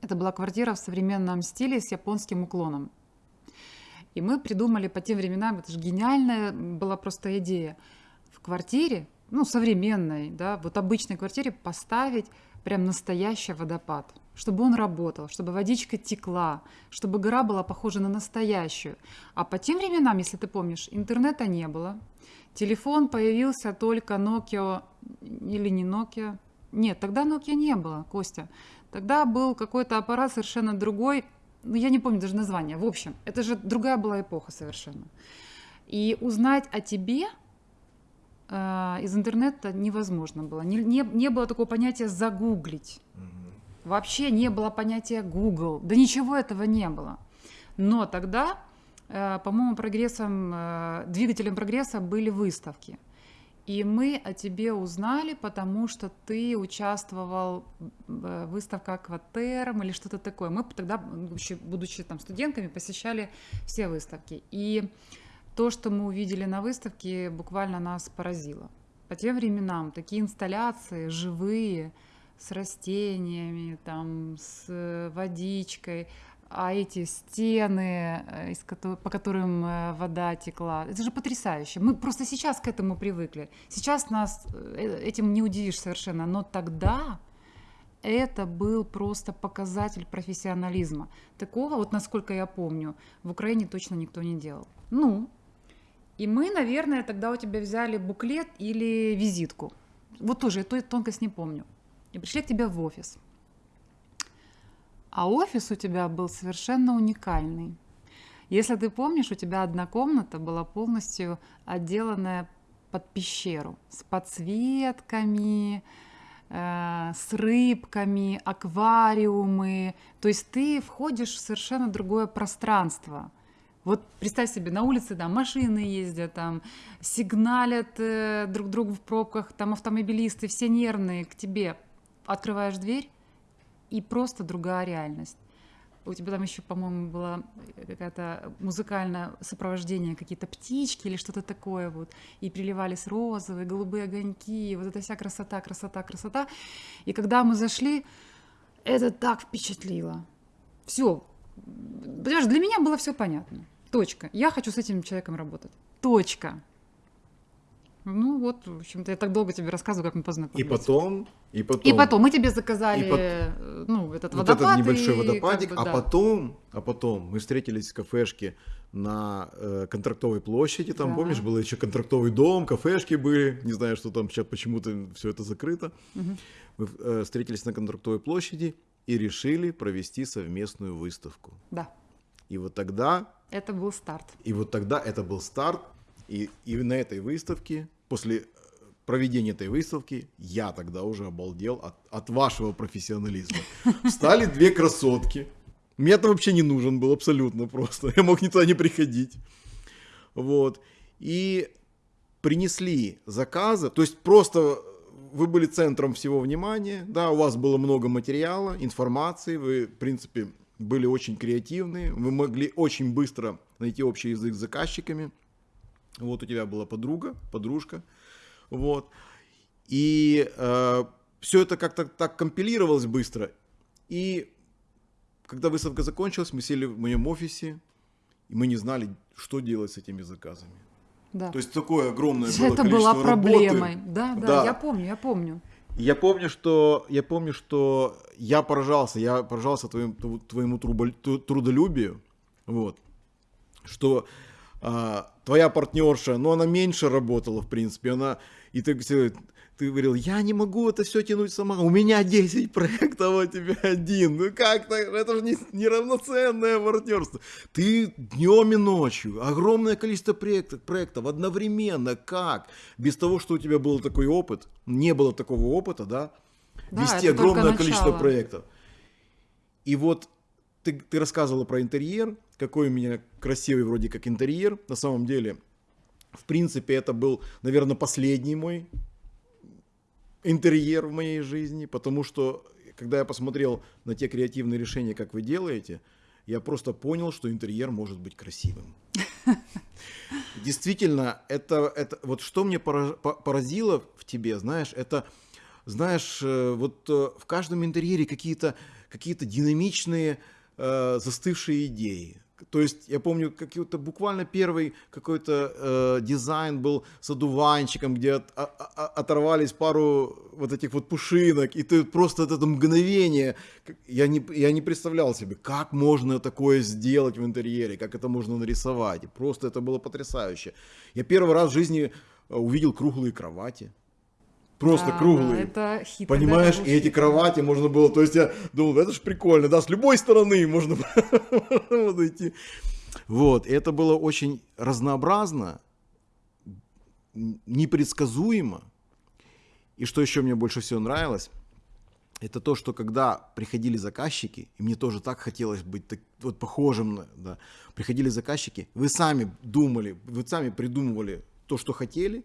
B: Это была квартира в современном стиле с японским уклоном. И мы придумали по тем временам, это же гениальная была просто идея, в квартире, ну, современной, да, вот обычной квартире поставить прям настоящий водопад, чтобы он работал, чтобы водичка текла, чтобы гора была похожа на настоящую. А по тем временам, если ты помнишь, интернета не было, телефон появился только Nokia или не Nokia. Нет, тогда Nokia не было, Костя. Тогда был какой-то аппарат совершенно другой, ну, я не помню даже название. В общем, это же другая была эпоха совершенно. И узнать о тебе э, из интернета невозможно было. Не, не, не было такого понятия загуглить. Вообще не было понятия Google. Да ничего этого не было. Но тогда, э, по-моему, прогрессом, э, двигателем прогресса были выставки. И мы о тебе узнали, потому что ты участвовал в выставке Акватерм или что-то такое. Мы тогда, будучи, будучи там студентками, посещали все выставки. И то, что мы увидели на выставке, буквально нас поразило. По тем временам такие инсталляции живые, с растениями, там, с водичкой, а эти стены, э, из по которым э, вода текла, это же потрясающе. Мы просто сейчас к этому привыкли. Сейчас нас э, этим не удивишь совершенно, но тогда это был просто показатель профессионализма. Такого, вот насколько я помню, в Украине точно никто не делал. Ну, и мы, наверное, тогда у тебя взяли буклет или визитку. Вот тоже, эту тонкость не помню. И пришли к тебе в офис – а офис у тебя был совершенно уникальный. Если ты помнишь, у тебя одна комната была полностью отделанная под пещеру с подсветками, э, с рыбками, аквариумы. То есть ты входишь в совершенно другое пространство. Вот представь себе, на улице да, машины ездят, там сигналят э, друг другу в пробках, там автомобилисты, все нервные к тебе. Открываешь дверь, и просто другая реальность. У тебя там еще, по-моему, было какое-то музыкальное сопровождение, какие-то птички или что-то такое вот, и приливались розовые, голубые огоньки, вот эта вся красота, красота, красота. И когда мы зашли, это так впечатлило. Все. Понимаешь, для меня было все понятно. Точка. Я хочу с этим человеком работать. Точка. Ну вот, в общем-то, я так долго тебе рассказываю, как мы познакомились.
A: И потом, и потом.
B: И потом мы тебе заказали, и по... ну, этот вот водопад.
A: этот небольшой и, водопадик,
B: как бы,
A: а
B: да.
A: потом, а потом мы встретились в кафешке на э, контрактовой площади, там,
B: Да.
A: помнишь, был еще контрактовый дом, кафешки были, не знаю, что там сейчас почему-то все это закрыто.
B: Мгм.
A: Мы э, встретились на контрактовой площади и решили провести совместную выставку.
B: Да,
A: И вот тогда
B: это был старт.
A: И вот тогда это был старт, и, и на этой выставке, после э, проведения этой выставки, я тогда уже обалдел от, от вашего профессионализма. Встали две красотки. Мне-то вообще не нужен был абсолютно просто. Я мог никуда не приходить. Вот. И принесли заказы, то есть просто вы были центром всего внимания, да, у вас было много материала, информации, вы, в принципе, были очень креативны, вы могли очень быстро найти общий язык с заказчиками. Вот у тебя была подруга, подружка, вот. И все это как-то так компилировалось быстро. И когда выставка закончилась, мы сели в моем офисе, и мы не знали, что делать с этими заказами.
B: Да.
A: То есть такое огромное было
B: это была проблемой.
A: работы.
B: Да, да,
A: Да.
B: я помню, я помню.
A: Я помню, что я помню, что я поражался, я поражался твоим, тв- твоему трудолюбию, вот, что а, твоя партнерша, ну она меньше работала, в принципе, она и ты, ты говорил, я не могу это все тянуть сама, у меня 10 проектов, а у тебя один, ну как так, это же не, неравноценное партнерство. Ты днем и ночью, огромное количество проектов, проектов одновременно, как? Без того, что у тебя был такой опыт, не было такого опыта, да,
B: Да,
A: вести огромное количество проектов. И вот ты, ты рассказывала про интерьер, какой у меня красивый вроде как интерьер. На самом деле, в принципе, это был, наверное, последний мой интерьер в моей жизни, потому что когда я посмотрел на те креативные решения, как вы делаете, я просто понял, что интерьер может быть красивым. Действительно, это, это вот что мне пора- по- поразило в тебе, знаешь, это, знаешь, э, вот э, в каждом интерьере какие-то какие-то динамичные э, застывшие идеи. То есть я помню, какой-то буквально первый какой-то э, дизайн был с одуванчиком, где от- а- а- оторвались пару вот этих вот пушинок, и ты просто вот это мгновение, я не, я не представлял себе, как можно такое сделать в интерьере, как это можно нарисовать. Просто это было потрясающе. Я первый раз в жизни э, увидел круглые кровати. Просто
B: Да,
A: круглые.
B: это хит.
A: Понимаешь,
B: да,
A: и эти кровати можно было, то есть я думал, это же прикольно, да, с любой стороны можно было подойти. Вот, и это было очень разнообразно, непредсказуемо. И что еще мне больше всего нравилось, это то, что когда приходили заказчики, и мне тоже так хотелось быть так, вот похожим на, да, приходили заказчики, вы сами думали, вы сами придумывали то, что хотели,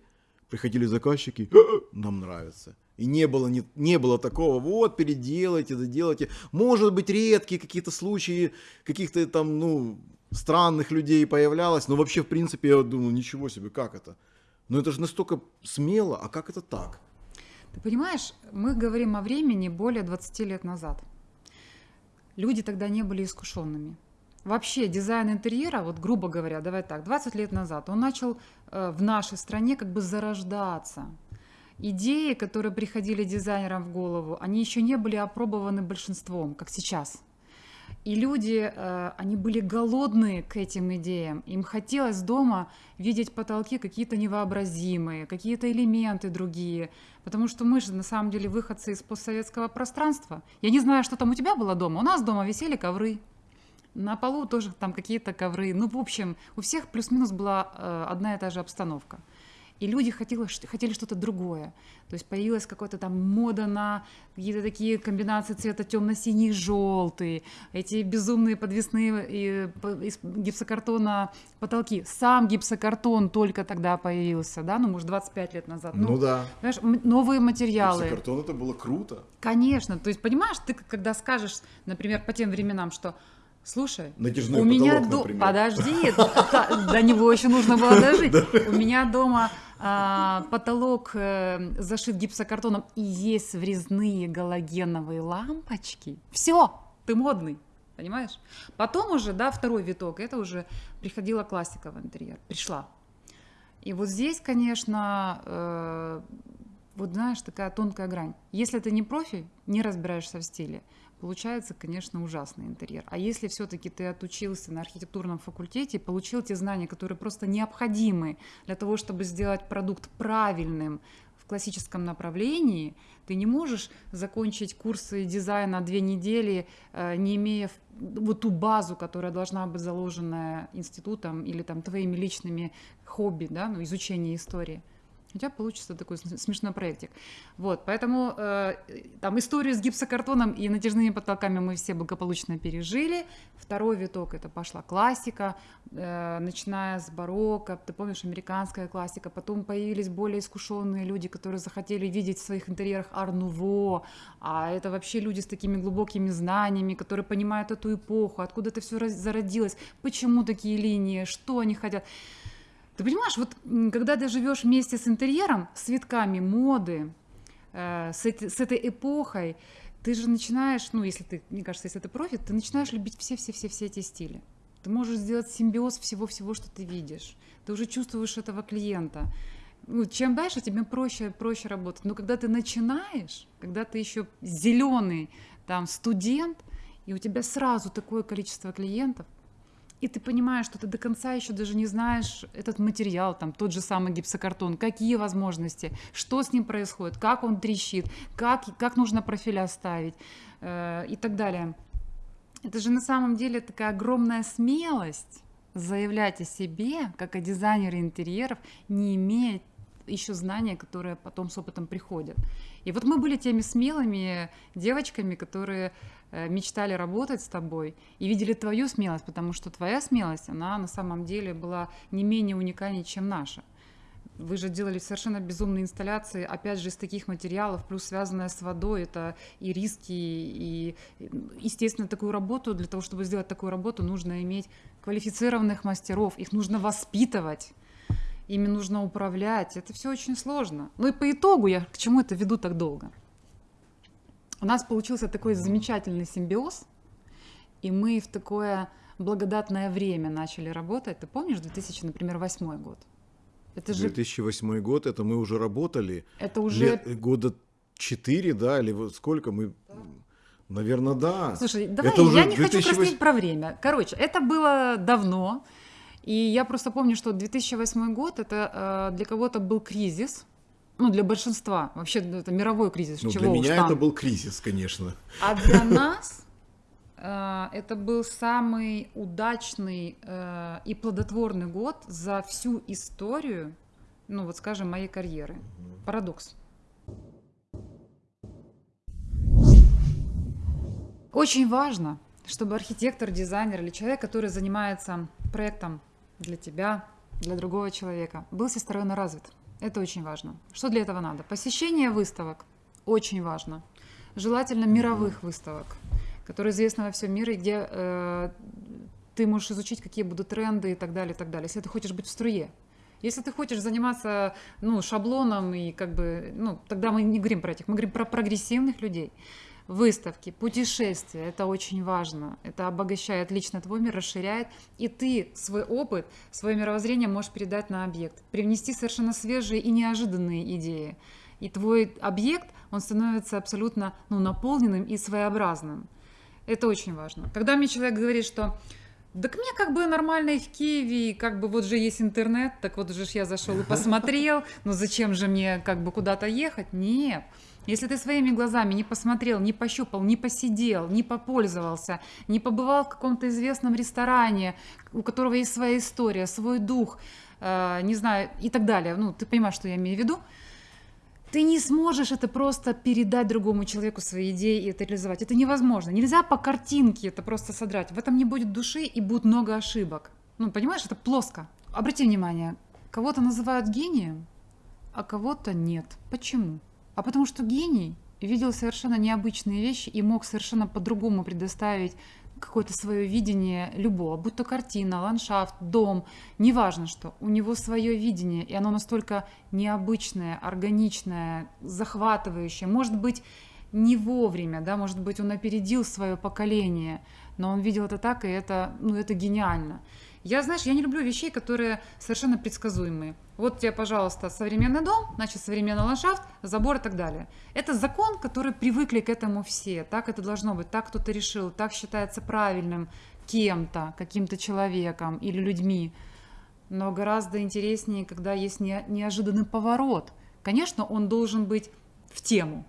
A: приходили заказчики, нам нравится. И не было, не, не было такого, вот, переделайте, доделайте. Может быть, редкие какие-то случаи, каких-то там, ну, странных людей появлялось, но вообще, в принципе, я думаю, ничего себе, как это? Но это же настолько смело, а как это так?
B: Ты понимаешь, мы говорим о времени более 20 лет назад. Люди тогда не были искушенными. Вообще дизайн интерьера, вот грубо говоря, давай так, 20 лет назад, он начал э, в нашей стране как бы зарождаться. Идеи, которые приходили дизайнерам в голову, они еще не были опробованы большинством, как сейчас. И люди, э, они были голодные к этим идеям. Им хотелось дома видеть потолки какие-то невообразимые, какие-то элементы другие. Потому что мы же на самом деле выходцы из постсоветского пространства. Я не знаю, что там у тебя было дома. У нас дома висели ковры. На полу тоже там какие-то ковры. Ну, в общем, у всех плюс-минус была э, одна и та же обстановка. И люди хотели, хотели что-то другое. То есть появилась какая-то там мода на какие-то такие комбинации цвета темно-синий, желтый, эти безумные подвесные из гипсокартона потолки. Сам гипсокартон только тогда появился, да, ну, может, 25 лет назад.
A: Ну, ну да.
B: Знаешь, новые материалы.
A: Гипсокартон это было круто.
B: Конечно. То есть, понимаешь, ты когда скажешь, например, по тем временам, что Слушай,
A: Натяжной
B: у меня до... подожди, до него еще нужно было дожить. У меня дома а, потолок э, зашит гипсокартоном и есть врезные галогеновые лампочки. Все, ты модный. Понимаешь? Потом уже, да, второй виток, это уже приходила классика в интерьер, пришла. И вот здесь, конечно, э, вот знаешь, такая тонкая грань. Если ты не профи, не разбираешься в стиле, получается, конечно, ужасный интерьер. А если все-таки ты отучился на архитектурном факультете и получил те знания, которые просто необходимы для того, чтобы сделать продукт правильным в классическом направлении, ты не можешь закончить курсы дизайна две недели, э, не имея вот ту базу, которая должна быть заложена институтом или там твоими личными хобби, да, ну, изучение истории у тебя получится такой смешной проектик. Вот, поэтому э, там историю с гипсокартоном и натяжными потолками мы все благополучно пережили. Второй виток это пошла классика, э, начиная с барокко, ты помнишь, американская классика, потом появились более искушенные люди, которые захотели видеть в своих интерьерах арнуво, а это вообще люди с такими глубокими знаниями, которые понимают эту эпоху, откуда это все зародилось, почему такие линии, что они хотят. Ты понимаешь, вот когда ты живешь вместе с интерьером, с витками моды, э, с, эти, с этой эпохой, ты же начинаешь, ну, если ты, мне кажется, если ты профи, ты начинаешь любить все-все-все-все эти стили. Ты можешь сделать симбиоз всего-всего, что ты видишь. Ты уже чувствуешь этого клиента. Ну, чем дальше, тебе проще, проще работать. Но когда ты начинаешь, когда ты еще зеленый там студент, и у тебя сразу такое количество клиентов, и ты понимаешь, что ты до конца еще даже не знаешь этот материал, там тот же самый гипсокартон, какие возможности, что с ним происходит, как он трещит, как, как нужно профиля ставить э, и так далее. Это же на самом деле такая огромная смелость заявлять о себе, как о дизайнере интерьеров, не имея еще знания, которые потом с опытом приходят. И вот мы были теми смелыми девочками, которые Э, мечтали работать с тобой и видели твою смелость, потому что твоя смелость, она на самом деле была не менее уникальнее, чем наша. Вы же делали совершенно безумные инсталляции, опять же, из таких материалов, плюс связанная с водой, это и риски, и, естественно, такую работу, для того, чтобы сделать такую работу, нужно иметь квалифицированных мастеров, их нужно воспитывать, ими нужно управлять, это все очень сложно. Ну и по итогу я к чему это веду так долго? У нас получился такой замечательный симбиоз, и мы в такое благодатное время начали работать. Ты помнишь 2000, например, восьмой год?
A: Это же... 2008 год, это мы уже работали.
B: Это уже...
A: Лет, года четыре, да, или вот сколько мы... Да. Наверное, да.
B: Слушай, давай, это я не 2008... хочу краснеть про время. Короче, это было давно, и я просто помню, что 2008 год, это э, для кого-то был кризис, ну, для большинства. Вообще, это мировой кризис.
A: Ну,
B: Чего
A: для меня
B: там.
A: это был кризис, конечно.
B: А для нас э, это был самый удачный э, и плодотворный год за всю историю ну вот скажем, моей карьеры. Парадокс. Очень важно, чтобы архитектор, дизайнер или человек, который занимается проектом для тебя, для другого человека, был всесторонне развит. Это очень важно. Что для этого надо? Посещение выставок очень важно. Желательно мировых выставок, которые известны во всем мире, где э, ты можешь изучить, какие будут тренды и так далее, и так далее. Если ты хочешь быть в струе. Если ты хочешь заниматься ну, шаблоном и как бы, ну, тогда мы не говорим про этих, мы говорим про прогрессивных людей. Выставки, путешествия, это очень важно. Это обогащает лично твой мир, расширяет. И ты свой опыт, свое мировоззрение можешь передать на объект. Привнести совершенно свежие и неожиданные идеи. И твой объект, он становится абсолютно ну, наполненным и своеобразным. Это очень важно. Когда мне человек говорит, что так мне как бы нормально и в Киеве, как бы вот же есть интернет, так вот же я зашел и посмотрел, ну зачем же мне как бы куда-то ехать? Нет. Если ты своими глазами не посмотрел, не пощупал, не посидел, не попользовался, не побывал в каком-то известном ресторане, у которого есть своя история, свой дух, э, не знаю, и так далее, ну, ты понимаешь, что я имею в виду, ты не сможешь это просто передать другому человеку свои идеи и это реализовать. Это невозможно. Нельзя по картинке это просто содрать. В этом не будет души и будет много ошибок. Ну, понимаешь, это плоско. Обрати внимание, кого-то называют гением, а кого-то нет. Почему? А потому что гений видел совершенно необычные вещи и мог совершенно по-другому предоставить какое-то свое видение любого, будь то картина, ландшафт, дом, неважно что, у него свое видение, и оно настолько необычное, органичное, захватывающее, может быть, не вовремя, да, может быть, он опередил свое поколение, но он видел это так, и это, ну, это гениально. Я, знаешь, я не люблю вещей, которые совершенно предсказуемые. Вот тебе, пожалуйста, современный дом, значит, современный ландшафт, забор и так далее. Это закон, который привыкли к этому все. Так это должно быть, так кто-то решил, так считается правильным кем-то, каким-то человеком или людьми. Но гораздо интереснее, когда есть не, неожиданный поворот. Конечно, он должен быть в тему.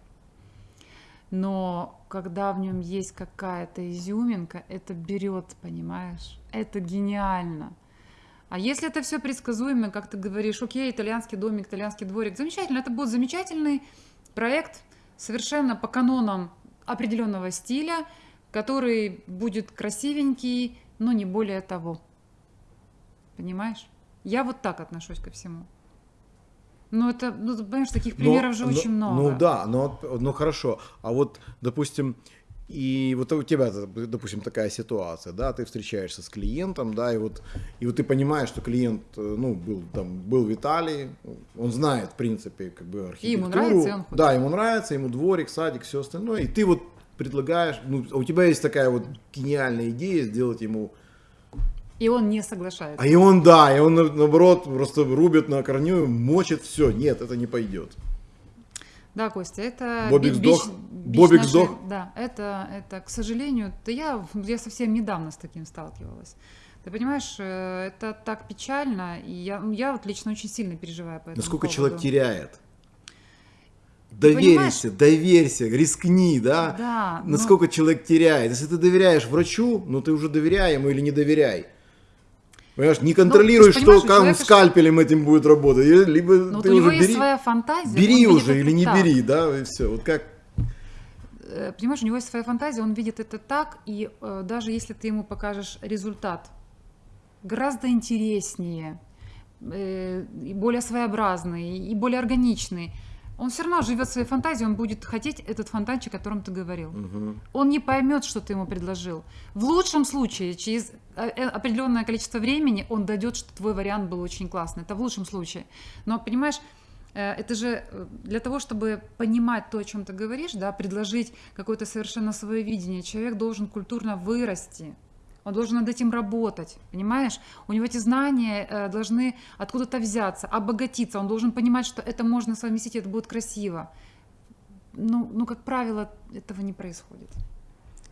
B: Но когда в нем есть какая-то изюминка, это берет, понимаешь? Это гениально. А если это все предсказуемо, как ты говоришь, окей, итальянский домик, итальянский дворик, замечательно, это будет замечательный проект совершенно по канонам определенного стиля, который будет красивенький, но не более того. Понимаешь? Я вот так отношусь ко всему. Ну, это, ну, понимаешь, таких примеров но, же
A: но,
B: очень много.
A: Ну да, но, ну хорошо. А вот, допустим, и вот у тебя, допустим, такая ситуация, да, ты встречаешься с клиентом, да, и вот, и вот ты понимаешь, что клиент, ну, был там, был в Италии, он знает, в принципе, как бы архитектуру. И
B: ему нравится, и он хочет.
A: Да, ему нравится, ему дворик, садик, все остальное, и ты вот предлагаешь, ну, у тебя есть такая вот гениальная идея сделать ему
B: и он не соглашается.
A: А и он, да, и он наоборот просто рубит на корню, мочит все. Нет, это не пойдет.
B: Да, Костя, это
A: Бобик сдох. Бич Бобик нашей, сдох.
B: Да, это, это, к сожалению, да я, я совсем недавно с таким сталкивалась. Ты понимаешь, э, это так печально, и я, ну, я вот лично очень сильно переживаю по этому
A: Насколько
B: поводу.
A: человек теряет? Доверься, доверься, рискни, да?
B: Да.
A: Насколько но... человек теряет. Если ты доверяешь врачу, ну ты уже доверяй ему или не доверяй. Понимаешь, не контролируй, ну, что как скальпелем этим будет работать. Либо
B: Но ты вот у него есть своя фантазия.
A: Бери уже или не так. бери, да, и все. Вот как
B: э, понимаешь, у него есть своя фантазия, он видит это так, и э, даже если ты ему покажешь результат гораздо интереснее, э, и более своеобразный, и более органичный, он все равно живет своей фантазией, он будет хотеть этот фонтанчик, о котором ты говорил.
A: Угу.
B: Он не поймет, что ты ему предложил. В лучшем случае, через э, э, определенное количество времени он дойдет, что твой вариант был очень классный. Это в лучшем случае. Но понимаешь, э, это же для того, чтобы понимать то, о чем ты говоришь, да, предложить какое-то совершенно свое видение, человек должен культурно вырасти. Он должен над этим работать, понимаешь? У него эти знания э, должны откуда-то взяться, обогатиться. Он должен понимать, что это можно совместить, это будет красиво. Ну, ну, как правило, этого не происходит.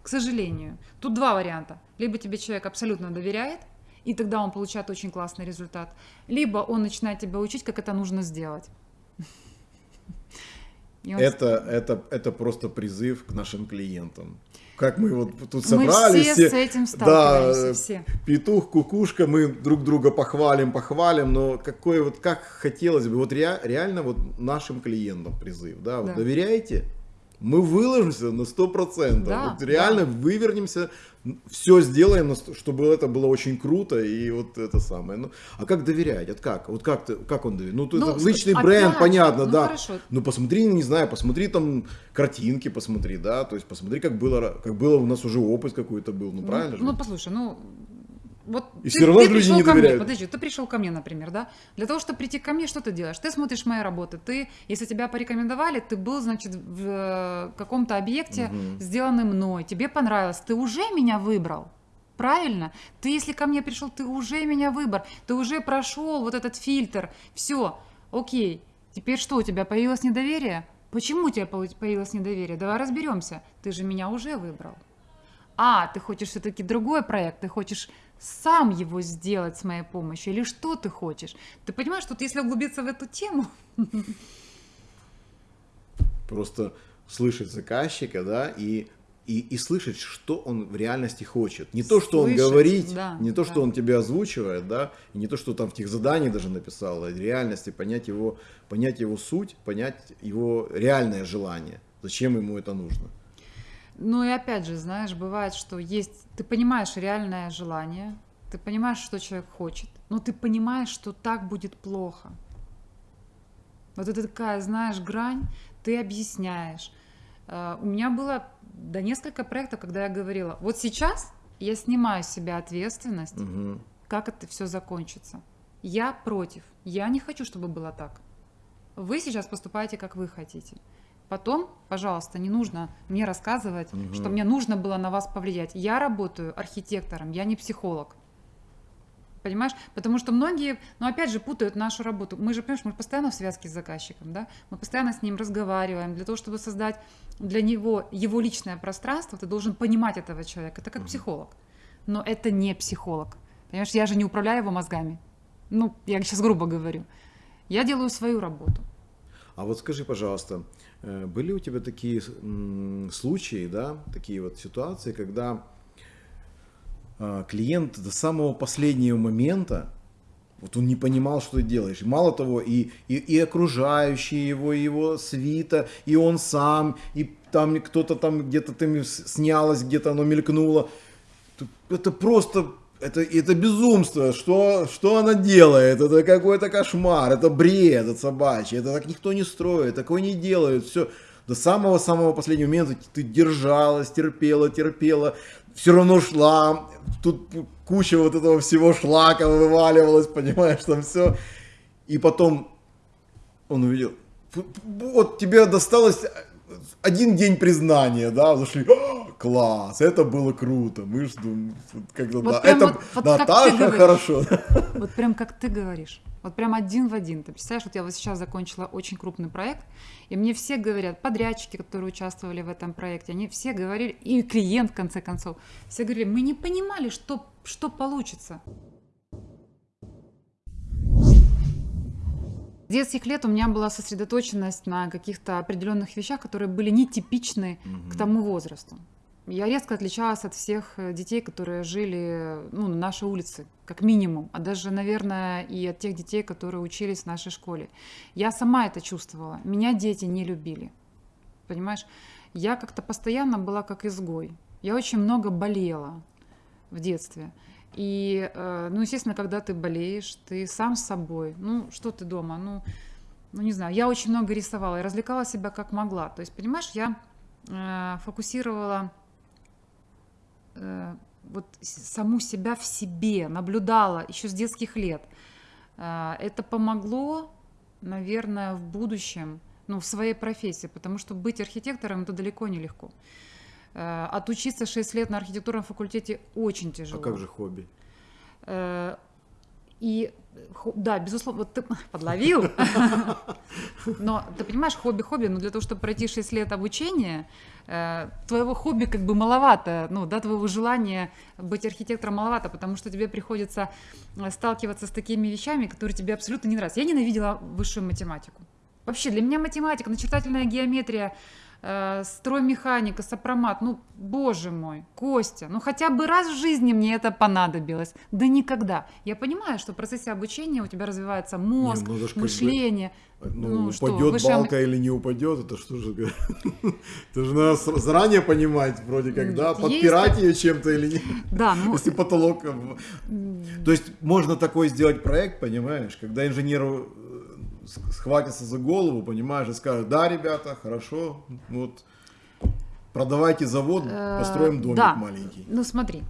B: К сожалению. Тут два варианта. Либо тебе человек абсолютно доверяет, и тогда он получает очень классный результат. Либо он начинает тебя учить, как это нужно сделать. И он
A: Это, это, это просто призыв к нашим клиентам. Как мы вот тут
B: Мы
A: собрались,
B: все с этим сталкиваемся,
A: да,
B: все.
A: петух, кукушка, мы друг друга похвалим, похвалим, но какой вот, как хотелось бы, вот rea- реально вот нашим клиентам призыв, да, вот
B: Да.
A: доверяйте, мы выложимся на 100%,
B: Да,
A: вот реально вывернемся, все сделаем, чтобы это было очень круто и вот это самое. Ну, а как доверять? Вот как? Вот как, ты, как он доверяет? Ну,
B: Ну,
A: это личный
B: опять
A: бренд, понятно,
B: ну,
A: да.
B: хорошо.
A: Ну посмотри, не знаю, посмотри там картинки, посмотри, да, то есть посмотри, как было, как было у нас уже опыт какой-то был, ну правильно же?
B: Ну, послушай, ну, вот
A: И всё равно же люди
B: пришел
A: не
B: ко мне,
A: доверяют.
B: подожди, ты пришел ко мне, например, да? Для того, чтобы прийти ко мне, что ты делаешь? Ты смотришь мои работы, ты, если тебя порекомендовали, ты был, значит, в э, каком-то объекте,
A: Мгм.
B: сделанный мной, тебе понравилось, ты уже меня выбрал. Правильно? Ты, если ко мне пришел, ты уже меня выбор, ты уже прошел вот этот фильтр. Все, окей. Теперь что, у тебя появилось недоверие? Почему у тебя появ- появилось недоверие? Давай разберемся. Ты же меня уже выбрал. А, ты хочешь все-таки другой проект, ты хочешь сам его сделать с моей помощью, или что ты хочешь? Ты понимаешь, что если углубиться в эту тему,
A: Просто слышать заказчика, да, и, и, и слышать, что он в реальности хочет. Не то, что он
B: Слышать,
A: говорит,
B: да,
A: не то,
B: да.
A: что он тебе озвучивает, да, и не то, что там в тех заданиях даже написал, а в реальности понять его, понять его суть, понять его реальное желание, зачем ему это нужно.
B: Ну и опять же, знаешь, бывает, что есть, ты понимаешь реальное желание, ты понимаешь, что человек хочет, но ты понимаешь, что так будет плохо. Вот это такая, знаешь, грань, ты объясняешь. Э, У меня было до несколько проектов, когда я говорила, вот сейчас я снимаю с себя ответственность,
A: Мгм.
B: как это все закончится. Я против. Я не хочу, чтобы было так. Вы сейчас поступаете, как вы хотите. Потом, пожалуйста, не нужно мне рассказывать,
A: Мгм.
B: что мне нужно было на вас повлиять. Я работаю архитектором, я не психолог. Понимаешь? Потому что многие, ну опять же, путают нашу работу. Мы же, понимаешь, мы постоянно в связке с заказчиком, да? Мы постоянно с ним разговариваем. Для того, чтобы создать для него его личное пространство, ты должен понимать этого человека. Это как психолог. Но это не психолог. Понимаешь, я же не управляю его мозгами. Ну, я сейчас грубо говорю. Я делаю свою работу.
A: А вот скажи, пожалуйста, э, были у тебя такие случаи, да, такие вот ситуации, когда а, клиент до самого последнего момента, вот он не понимал, что ты делаешь. Мало того, и, и, и окружающие его, и его свита, и он сам, и там кто-то там где-то там снялось, где-то оно мелькнуло. Это просто, это, это безумство, что, что она делает, это какой-то кошмар, это бред, это собачий, это так никто не строит, такое не делают, все. До самого-самого последнего момента ты держалась, терпела, терпела, все равно шла, тут куча вот этого всего шлака вываливалась, понимаешь, там все. И потом он увидел, «Фу, вот тебе досталось один день признания, да, зашли, «А, класс, это было круто, мы ждем, когда,
B: Вот
A: да,
B: прям
A: это
B: вот- вот
A: Наташа хорошо.
B: Вот прям как ты говоришь. Вот прям один в один. Ты представляешь, вот я вот сейчас закончила очень крупный проект, и мне все говорят, подрядчики, которые участвовали в этом проекте, они все говорили, и клиент, в конце концов, все говорили, мы не понимали, что, что получится. С детских лет у меня была сосредоточенность на каких-то определенных вещах, которые были нетипичны к тому возрасту. Я резко отличалась от всех э, детей, которые жили ну, на нашей улице, как минимум, а даже, наверное, и от тех детей, которые учились в нашей школе. Я сама это чувствовала. Меня дети не любили. Понимаешь? Я как-то постоянно была как изгой. Я очень много болела в детстве. И, э, ну, естественно, когда ты болеешь, ты сам с собой. Ну, что ты дома? Ну, ну не знаю. Я очень много рисовала и развлекала себя как могла. То есть, понимаешь, я э, фокусировала вот с- саму себя в себе, наблюдала еще с детских лет. Э, Это помогло, наверное, в будущем, ну, в своей профессии, потому что быть архитектором это далеко не легко. Э, Отучиться 6 лет на архитектурном факультете очень
A: А
B: тяжело.
A: как же хобби?
B: И да, безусловно, вот ты подловил. Но ты понимаешь, хобби-хобби, но для того, чтобы пройти 6 лет обучения, э, твоего хобби как бы маловато, ну, да, твоего желания быть архитектором маловато, потому что тебе приходится э, сталкиваться с такими вещами, которые тебе абсолютно не нравятся. Я ненавидела высшую математику. Вообще, для меня математика, начертательная геометрия, э, строймеханика, сопромат, ну, боже мой, Костя, ну хотя бы раз в жизни мне это понадобилось. Да никогда. Я понимаю, что в процессе обучения у тебя развивается мозг,
A: Не, ну, как бы,
B: мышление.
A: Ну,
B: Ну, что,
A: упадет
B: высшая
A: балка или не упадет, это что же? Это же надо заранее понимать, вроде как, да, подпирать ее чем-то или нет.
B: Да, ну,
A: Если потолок... э, То есть можно такой сделать проект, понимаешь, когда инженеру с- схватится за голову, понимаешь, и скажет, да, ребята, хорошо, вот, продавайте завод,
B: Э,
A: построим домик
B: да.
A: маленький.
B: Ну смотри,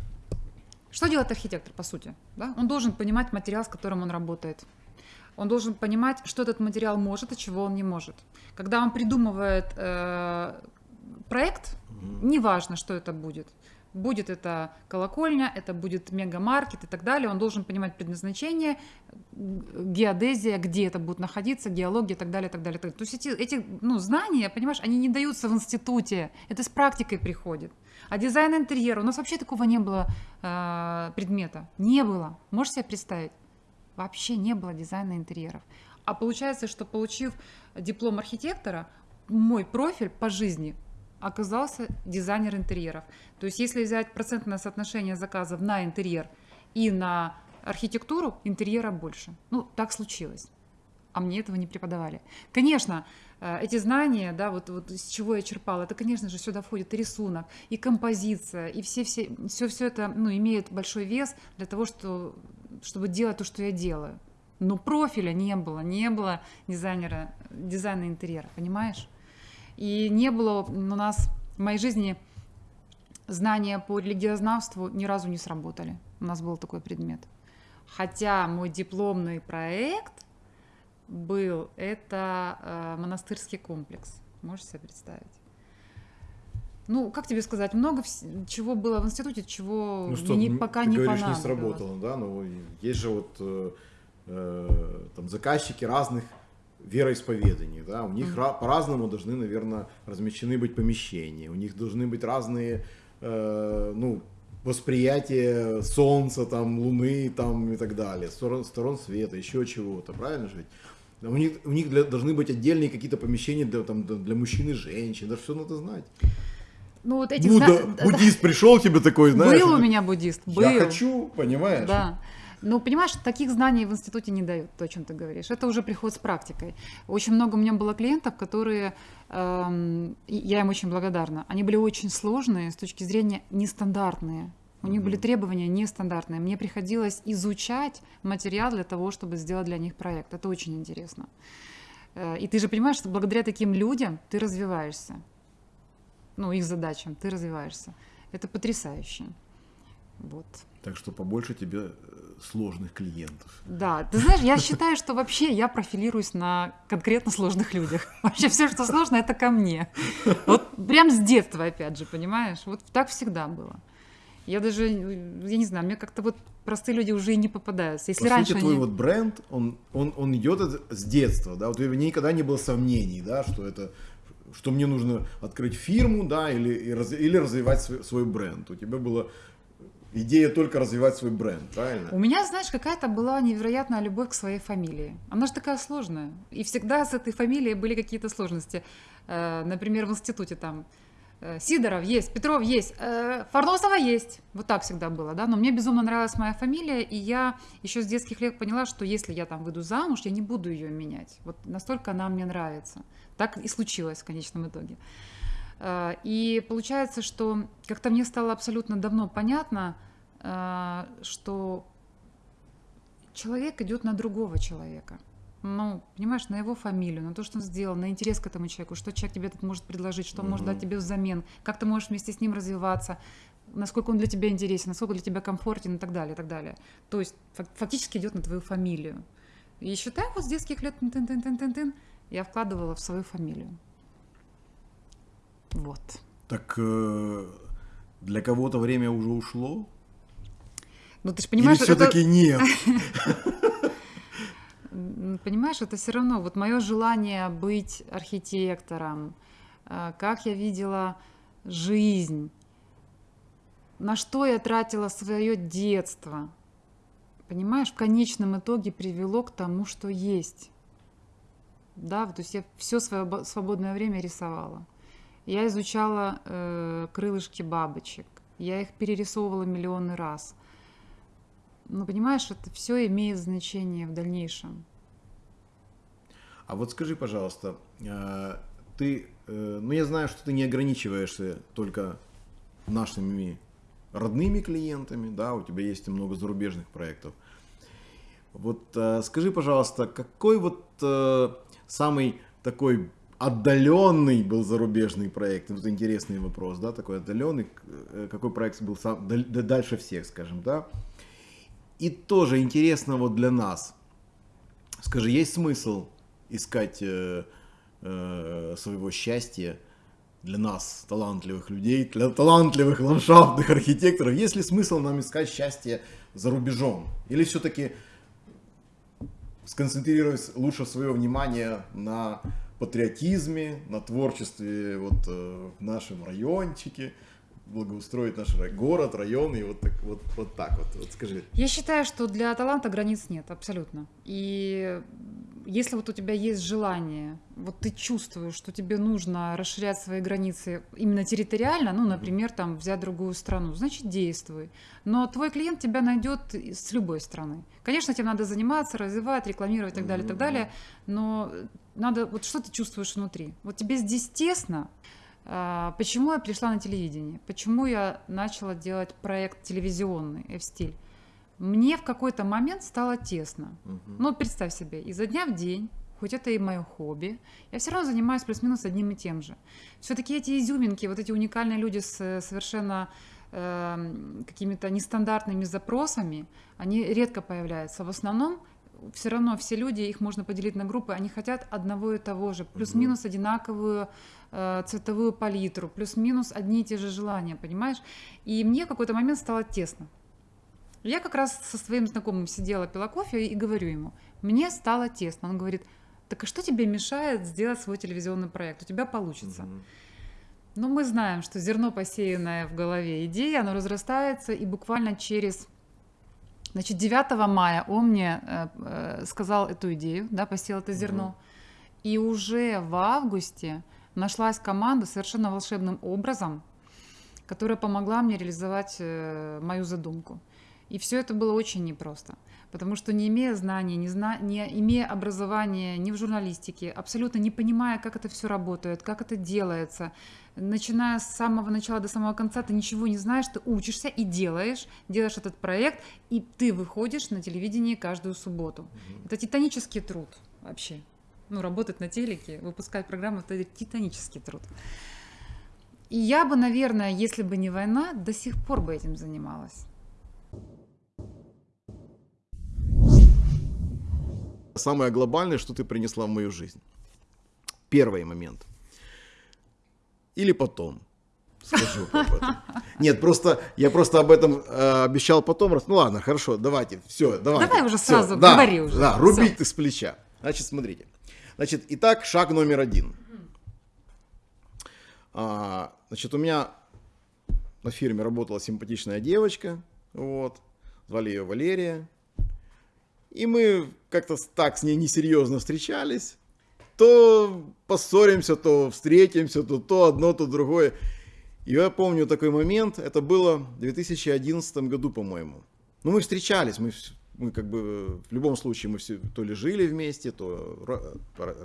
B: что делает архитектор по сути? Да? Он должен понимать материал, с которым он работает. Он должен понимать, что этот материал может, а чего он не может. Когда он придумывает э, проект, неважно, что это будет. Будет это колокольня, это будет мегамаркет и так далее. Он должен понимать предназначение, геодезия, где это будет находиться, геология и так далее, так далее. так далее. То есть эти, эти ну, знания, понимаешь, они не даются в институте. Это с практикой приходит. А дизайн интерьера, у нас вообще такого не было э, предмета. Не было. Можешь себе представить? Вообще не было дизайна интерьеров. А получается, что получив диплом архитектора, мой профиль по жизни оказался дизайнер интерьеров. То есть если взять процентное соотношение заказов на интерьер и на архитектуру, интерьера больше. Ну, так случилось. А мне этого не преподавали. Конечно, э, эти знания, да, вот, вот из чего я черпала, это, конечно же, сюда входит и рисунок, и композиция, и все, все, все, все это ну, имеет большой вес для того, что, чтобы делать то, что я делаю. Но профиля не было, не было дизайнера, дизайна интерьера, понимаешь? И не было у нас в моей жизни знания по религиознавству ни разу не сработали. У нас был такой предмет. Хотя мой дипломный проект был, это э, монастырский комплекс. Можешь себе представить? Ну, как тебе сказать, много чего было в институте, чего
A: Ну что,
B: не- пока
A: ты
B: не
A: говоришь, не сработало, да, но есть же вот э, э, там заказчики разных вероисповеданий, да, у них ра- по-разному должны, наверное, размещены быть помещения, у них должны быть разные, э, ну, восприятие солнца, там, луны, там и так далее, сторон, сторон света, еще чего-то, правильно же ведь? У них, у них для- должны быть отдельные какие-то помещения для, там, для мужчин и женщин, это все надо знать.
B: Ну, вот эти
A: Будда,
B: зна- да,
A: буддист пришел тебе такой, знаешь,
B: был у меня буддист, был.
A: я хочу, понимаешь?
B: Да. Ну, понимаешь, таких знаний в институте не дают, то, о чем ты говоришь. Это уже приход с практикой. Очень много у меня было клиентов, которые, эм, я им очень благодарна, они были очень сложные с точки зрения нестандартные. У них были требования нестандартные. Мне приходилось изучать материал для того, чтобы сделать для них проект. Это очень интересно. Э, И ты же понимаешь, что благодаря таким людям ты развиваешься. Ну, их задачам ты развиваешься. Это потрясающе. Вот.
A: Так что побольше тебе э, сложных клиентов.
B: Да, ты знаешь, я считаю, что вообще я профилируюсь на конкретно сложных людях. Вообще все, что сложно, это ко мне. Вот прям с детства, опять же, понимаешь? Вот так всегда было. Я даже, я не знаю, мне как-то вот простые люди уже и не попадаются. Если
A: По
B: раньше
A: сути, твой
B: они...
A: вот бренд, он, он, он идет с детства, да, вот у тебя никогда не было сомнений, да, что это, что мне нужно открыть фирму, да, или, или развивать свой, свой бренд. У тебя была идея только развивать свой бренд, правильно?
B: У меня, знаешь, какая-то была невероятная любовь к своей фамилии. Она же такая сложная. И всегда с этой фамилией были какие-то сложности. Э, Например, в институте там э, Сидоров есть, Петров есть, э, Фарносова есть. Вот так всегда было, да. Но мне безумно нравилась моя фамилия, и я еще с детских лет поняла, что если я там выйду замуж, я не буду ее менять. Вот настолько она мне нравится. Так и случилось в конечном итоге. Э, И получается, что как-то мне стало абсолютно давно понятно, э, что человек идет на другого человека. Ну, понимаешь, на его фамилию, на то, что он сделал, на интерес к этому человеку, что человек тебе тут может предложить, что он может
A: Мгм.
B: дать тебе взамен, как ты можешь вместе с ним развиваться, насколько он для тебя интересен, насколько для тебя комфортен и так далее, и так далее. То есть фак- фактически идет на твою фамилию. И считай, вот с детских лет тын -тын -тын -тын -тын, я вкладывала в свою фамилию. Вот.
A: Так э, для кого-то время уже ушло?
B: Ну, ты же понимаешь,
A: или
B: это-
A: все-таки нет?
B: М, Понимаешь, это все равно вот мое желание быть архитектором, э, как я видела жизнь, на что я тратила свое детство, понимаешь, в конечном итоге привело к тому, что есть. да, то есть я все свое свободное время рисовала. Я изучала э, крылышки бабочек, я их перерисовывала миллионы раз. Но понимаешь, это все имеет значение в дальнейшем.
A: А вот скажи, пожалуйста, э, ты, э, ну я знаю, что ты не ограничиваешься только нашими родными клиентами, да, у тебя есть и много зарубежных проектов. Вот э, скажи, пожалуйста, какой вот самый такой отдаленный был зарубежный проект? Вот интересный вопрос, да, такой отдаленный. Какой проект был сам, дальше всех, скажем, да? И тоже интересно вот для нас. Скажи, есть смысл искать э, э, своего счастья для нас, талантливых людей, для талантливых ландшафтных архитекторов, есть ли смысл нам искать счастье за рубежом? Или все-таки сконцентрировать лучше свое внимание на патриотизме, на творчестве вот э, в нашем райончике, благоустроить наш город, район и вот так вот, вот так вот. Вот скажи.
B: Я считаю, что для таланта границ нет, абсолютно. И если вот у тебя есть желание, вот ты чувствуешь, что тебе нужно расширять свои границы именно территориально, ну, например, там взять другую страну, значит, действуй. Но твой клиент тебя найдет с любой страны. Конечно, тебе надо заниматься, развивать, рекламировать и так далее, и так далее, но надо, вот что ты чувствуешь внутри? Вот тебе здесь тесно, а, Почему я пришла на телевидение? Почему я начала делать проект телевизионный F-стиль? мне в какой-то момент стало тесно. Угу. Ну, представь себе, изо дня в день, хоть это и мое хобби, я все равно занимаюсь плюс-минус одним и тем же. Все-таки эти изюминки, вот эти уникальные люди с э, совершенно э, какими-то нестандартными запросами, они редко появляются. В основном все равно все люди, их можно поделить на группы, они хотят одного и того же, плюс-минус одинаковую э, цветовую палитру, плюс-минус одни и те же желания, понимаешь? И мне в какой-то момент стало тесно. Я как раз со своим знакомым сидела, пила кофе и говорю ему, мне стало тесно. Он говорит, так а что тебе мешает сделать свой телевизионный проект? У тебя получится. Угу. Ну, мы знаем, что зерно, посеянное в голове идеи, оно разрастается, и буквально через... Значит, 9 мая он мне э, э, сказал эту идею, да, посеял это зерно. Угу. И уже в августе нашлась команда совершенно волшебным образом, которая помогла мне реализовать э, мою задумку. И все это было очень непросто, потому что не имея знаний, не, зна... не имея образования ни в журналистике, абсолютно не понимая, как это все работает, как это делается, начиная с самого начала до самого конца, ты ничего не знаешь, ты учишься и делаешь, делаешь этот проект, и ты выходишь на телевидение каждую субботу. Угу. Это титанический труд вообще. Ну, работать на телеке, выпускать программы, это титанический труд. И я бы, наверное, если бы не война, до сих пор бы этим занималась.
A: Самое глобальное, что ты принесла в мою жизнь. Первый момент. Или потом. Скажу об этом. Нет, просто я просто об этом э, обещал потом. Ну ладно, хорошо, давайте, все, давайте.
B: Давай уже сразу, все, говори
A: да,
B: уже.
A: Да, рубить ты с плеча. Значит, смотрите. Значит, итак, шаг номер один. А, значит, у меня на фирме работала симпатичная девочка, вот, звали ее Валерия. И мы как-то так с ней несерьезно встречались. То поссоримся, то встретимся, то то одно, то другое. И я помню такой момент, это было в 2011 году, по-моему. Ну, мы встречались, мы, мы как бы в любом случае мы все то ли жили вместе, то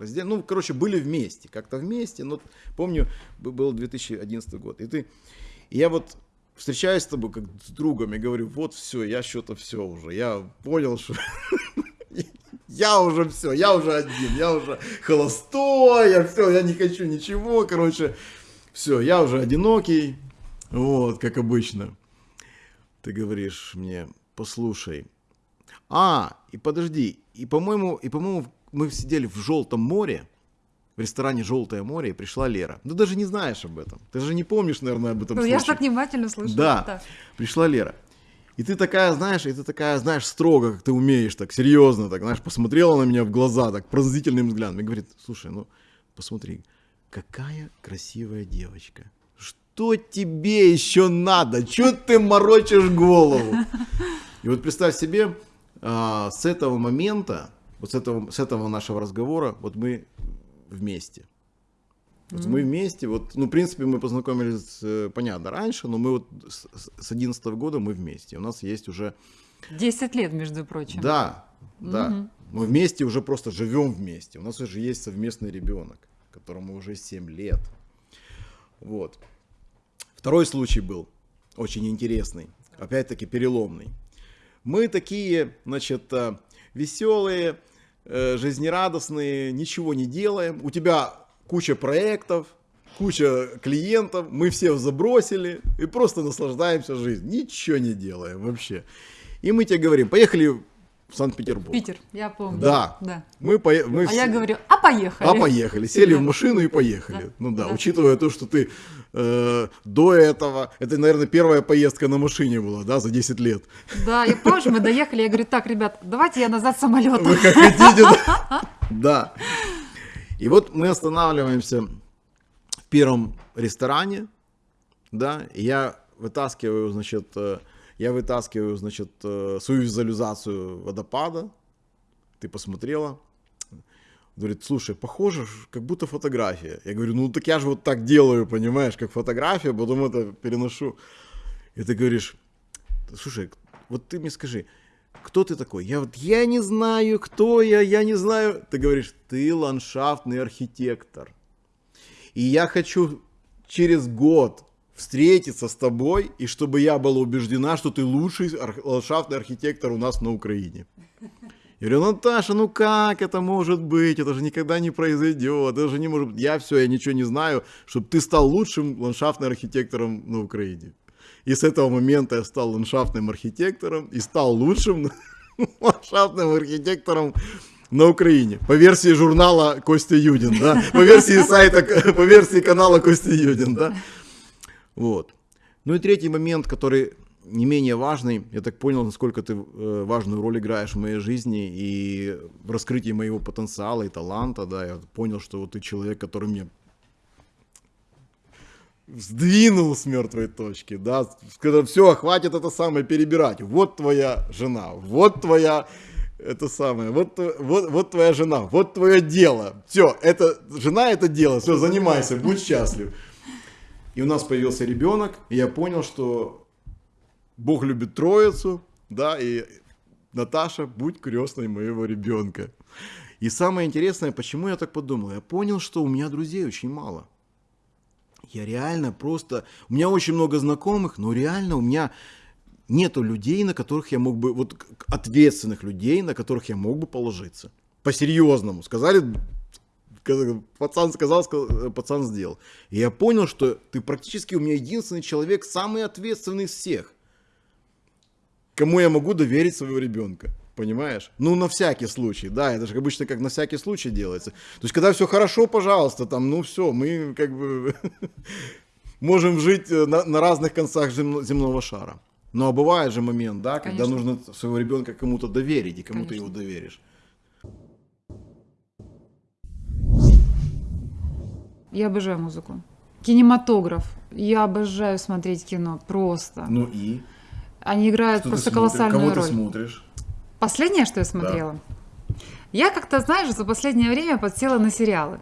A: раздельно. Ну, короче, были вместе, как-то вместе. Но помню, был 2011 год. И ты, и я вот встречаюсь с тобой как с другом и говорю, вот все, я что-то все уже, я понял, что я уже все, я уже один, я уже холостой, я все, я не хочу ничего, короче, все, я уже одинокий, вот, как обычно. Ты говоришь мне, послушай, а, и подожди, и по-моему, и по-моему, мы сидели в Желтом море, в ресторане «Желтое море» и пришла Лера. Ну, даже не знаешь об этом. Ты же не помнишь, наверное, об этом
B: Ну, я же так внимательно слышу.
A: Да, так. пришла Лера. И ты такая, знаешь, и ты такая, знаешь, строго, как ты умеешь, так серьезно, так, знаешь, посмотрела на меня в глаза, так пронзительным взглядом, и говорит, слушай, ну, посмотри, какая красивая девочка. Что тебе еще надо? Че ты морочишь голову? И вот представь себе, а, с этого момента, вот с этого, с этого нашего разговора, вот мы вместе. Вот mm-hmm. мы вместе, вот, ну, в принципе, мы познакомились, э, понятно, раньше, но мы вот с 11 года мы вместе. У нас есть уже...
B: 10 лет, между прочим.
A: Да, да. Mm-hmm. Мы вместе уже просто живем вместе. У нас уже есть совместный ребенок, которому уже 7 лет. Вот. Второй случай был очень интересный, опять-таки переломный. Мы такие, значит, э, веселые, э, жизнерадостные, ничего не делаем. У тебя куча проектов, куча клиентов, мы всех забросили и просто наслаждаемся жизнью. Ничего не делаем вообще. И мы тебе говорим, поехали в Санкт-Петербург.
B: Питер, я помню.
A: Да. да. Мы по... мы
B: а все... я говорю, а поехали.
A: А поехали. Сели да. в машину и поехали. Да. Ну да, да, учитывая то, что ты э, до этого, это, наверное, первая поездка на машине была, да, за 10 лет.
B: Да, я помню, мы доехали, я говорю, так, ребят, давайте я назад самолетом.
A: Вы как хотите, да. И вот мы останавливаемся в первом ресторане, да, и я вытаскиваю, значит, э, я вытаскиваю, значит, э, свою визуализацию водопада. Ты посмотрела? Говорит, слушай, похоже, как будто фотография. Я говорю, ну так я же вот так делаю, понимаешь, как фотография, потом это переношу. И ты говоришь, слушай, вот ты мне скажи, кто ты такой? Я вот, я не знаю, кто я, я не знаю. Ты говоришь, ты ландшафтный архитектор. И я хочу через год встретиться с тобой, и чтобы я была убеждена, что ты лучший ландшафтный архитектор у нас на Украине. Я говорю, Наташа, ну как это может быть? Это же никогда не произойдет. Это же не может быть. Я все, я ничего не знаю, чтобы ты стал лучшим ландшафтным архитектором на Украине. И с этого момента я стал ландшафтным архитектором и стал лучшим ландшафтным архитектором на Украине. По версии журнала Костя Юдин, да? По версии сайта, по версии канала Костя Юдин, да? Вот. Ну и третий момент, который не менее важный, я так понял, насколько ты э, важную роль играешь в моей жизни и в раскрытии моего потенциала и таланта, да, я понял, что вот ты человек, который мне сдвинул с мертвой точки, да, когда все, хватит это самое перебирать, вот твоя жена, вот твоя, это самое, вот, вот, вот твоя жена, вот твое дело, все, это, жена это дело, все, занимайся, будь счастлив. И у нас появился ребенок, и я понял, что Бог любит троицу, да, и Наташа, будь крестной моего ребенка. И самое интересное, почему я так подумал, я понял, что у меня друзей очень мало. Я реально просто, у меня очень много знакомых, но реально у меня нету людей, на которых я мог бы, вот ответственных людей, на которых я мог бы положиться. По-серьезному. Сказали, пацан сказал, сказал, пацан сделал. И я понял, что ты практически у меня единственный человек, самый ответственный из всех, кому я могу доверить своего ребенка. Понимаешь? Ну, на всякий случай, да, это же обычно как на всякий случай делается. То есть, когда все хорошо, пожалуйста, там, ну все, мы как бы можем жить э, на, на разных концах земного шара. Но бывает же момент, да, когда Конечно. нужно своего ребенка кому-то доверить, и кому Конечно. ты его доверишь.
B: Я обожаю музыку. Кинематограф. Я обожаю смотреть кино. Просто.
A: Ну и?
B: Они играют что просто колоссальную
A: Кого
B: роль.
A: ты смотришь?
B: Последнее, что я смотрела? Да. Я как-то, знаешь, за последнее время подсела на сериалы.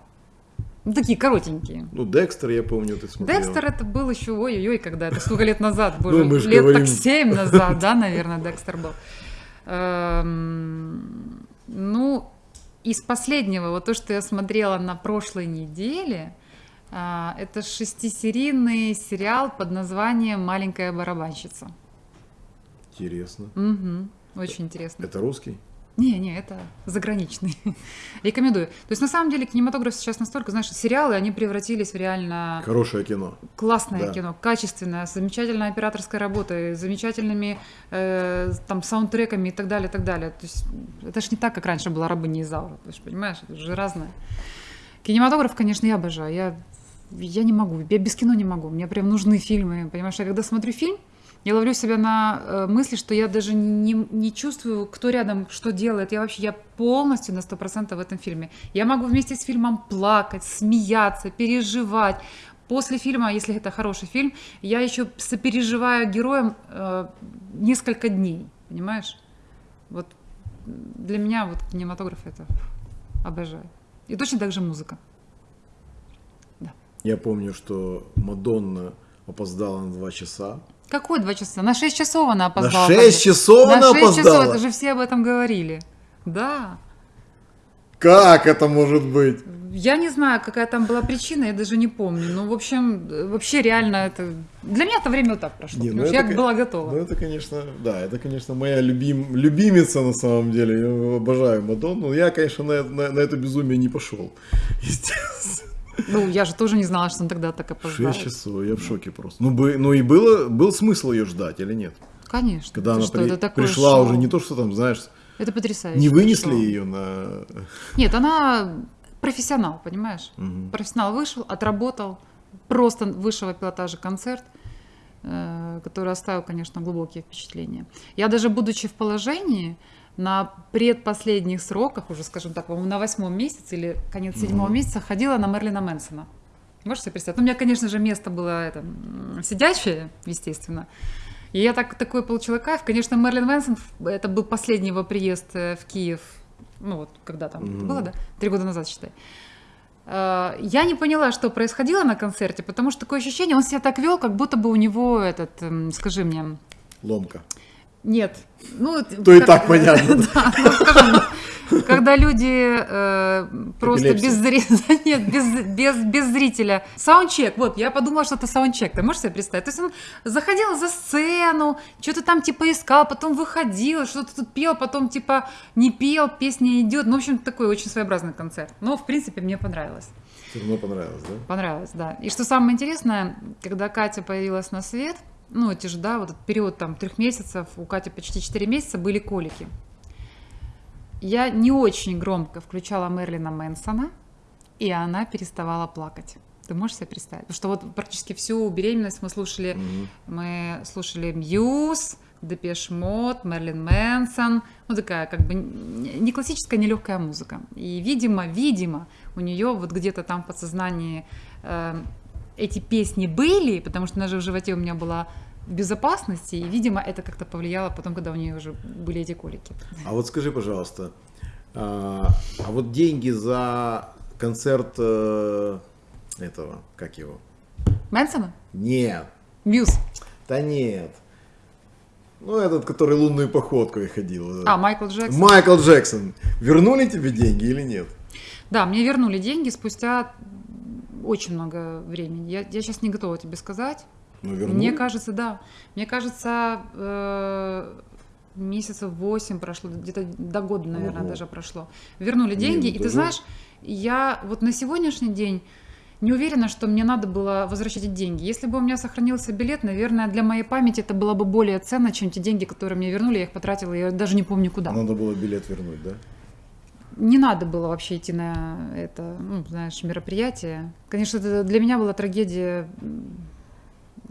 B: Ну, такие коротенькие.
A: Ну, Декстер, я помню, ты смотрел.
B: Декстер это был еще, ой-ой-ой, когда это сколько лет назад, боже, ну, лет говорим... так семь назад, да, наверное, Декстер был. Эм, ну, из последнего, вот то, что я смотрела на прошлой неделе, а, это шестисерийный сериал под названием «Маленькая барабанщица».
A: Интересно.
B: Угу, очень интересно.
A: Это русский?
B: Не, не, это заграничный. Рекомендую. То есть, на самом деле, кинематограф сейчас настолько, знаешь, сериалы, они превратились в реально...
A: Хорошее кино.
B: Классное да. кино, качественное, с замечательной операторской работой, замечательными э, там саундтреками и так далее, и так далее. То есть, это же не так, как раньше была «Рабыня Изаура». Ты же понимаешь, это же разное. Кинематограф, конечно, я обожаю. Я я не могу, я без кино не могу, мне прям нужны фильмы, понимаешь, я когда смотрю фильм, я ловлю себя на э, мысли, что я даже не, не чувствую, кто рядом что делает. Я вообще, я полностью на 100% в этом фильме. Я могу вместе с фильмом плакать, смеяться, переживать. После фильма, если это хороший фильм, я еще сопереживаю героям э, несколько дней, понимаешь? Вот для меня вот кинематограф это обожаю. И точно так же музыка.
A: Я помню, что Мадонна опоздала на два часа.
B: Какой два часа? На 6 часов она опоздала.
A: На 6 часов
B: На
A: она
B: 6 часов,
A: опоздала?
B: это же все об этом говорили. Да.
A: Как это может быть?
B: Я не знаю, какая там была причина, я даже не помню. Ну, в общем, вообще реально это... Для меня это время вот так прошло.
A: Не, ну это
B: я была готова.
A: Ну, это, конечно, да, это, конечно, моя любим, любимица на самом деле. Я обожаю Мадонну. Я, конечно, на, на- на это безумие не пошел. Естественно.
B: Ну, я же тоже не знала, что он тогда так опоздает.
A: 6 часов, я в шоке просто. Ну, бы, ну и было, был смысл ее ждать или нет?
B: Конечно.
A: Когда
B: Ты
A: она
B: что,
A: при-
B: это такое
A: пришла
B: шоу.
A: уже, не то, что там, знаешь,
B: Это потрясающе.
A: не вынесли
B: шоу.
A: ее на...
B: Нет, она профессионал, понимаешь?
A: Мгм.
B: Профессионал вышел, отработал, просто высшего пилотажа концерт, э, который оставил, конечно, глубокие впечатления. Я даже будучи в положении, на предпоследних сроках, уже, скажем так, на восьмом месяце или конец седьмого
A: Мгм.
B: месяца ходила на Мерлина Мэнсона. Можете себе представить? Ну, у меня, конечно же, место было это, м, сидячее, естественно. И я так, такой получила кайф. Конечно, Мерлин Мэнсон, это был последний его приезд э, в Киев, ну вот, когда там это
A: Мгм.
B: было, да? Три года назад, считай. Э, Я не поняла, что происходило на концерте, потому что такое ощущение, он себя так вел, как будто бы у него этот, эм, скажи мне,
A: Ломка.
B: Нет, ну...
A: То и так понятно.
B: Да, ну, скажем, когда люди э, просто без, нет, без, без, без зрителя. Саундчек, вот, я подумала, что это саундчек. Ты можешь себе представить? То есть он заходил за сцену, что-то там типа искал, потом выходил, что-то тут пел, потом типа не пел, песня идет. Ну, в общем, такой очень своеобразный концерт. Но, в принципе, мне понравилось.
A: Все равно понравилось, да?
B: Понравилось, да. И что самое интересное, когда Катя появилась на свет, ну, эти же, да, вот этот период там трех месяцев, у Кати почти четыре месяца были колики. Я не очень громко включала Мерлина Мэнсона, и она переставала плакать. Ты можешь себе представить? Потому что вот практически всю беременность мы слушали,
A: Мгм.
B: мы слушали Muse, Depeche Mode, Marilyn Manson, ну такая как бы не классическая, не легкая музыка. И видимо, видимо, у нее вот где-то там в подсознании э, эти песни были, потому что она же в животе у меня была безопасности, и, видимо, это как-то повлияло потом, когда у нее уже были эти колики.
A: А вот скажи, пожалуйста, а, а вот деньги за концерт э, этого, как его?
B: Мэнсона?
A: Нет,
B: Мьюз.
A: да нет. Ну, этот, который лунную походкой ходил.
B: А, Майкл Джексон.
A: Майкл Джексон. Вернули тебе деньги или нет?
B: Да, мне вернули деньги спустя очень много времени. Я, я сейчас не готова тебе сказать.
A: Ну, вернули.
B: Мне кажется, да. Мне кажется, э, месяцев 8 прошло, где-то до года, наверное,
A: Ого.
B: даже прошло. Вернули деньги.
A: ну
B: и ты
A: тоже-
B: знаешь, я вот на сегодняшний день не уверена, что мне надо было возвращать эти деньги. Если бы у меня сохранился билет, наверное, для моей памяти это было бы более ценно, чем те деньги, которые мне вернули. Я их потратила, я даже не помню куда.
A: Надо было билет вернуть, да?
B: Не надо было вообще идти на это, ну, знаешь, мероприятие. Конечно, это для меня была трагедия.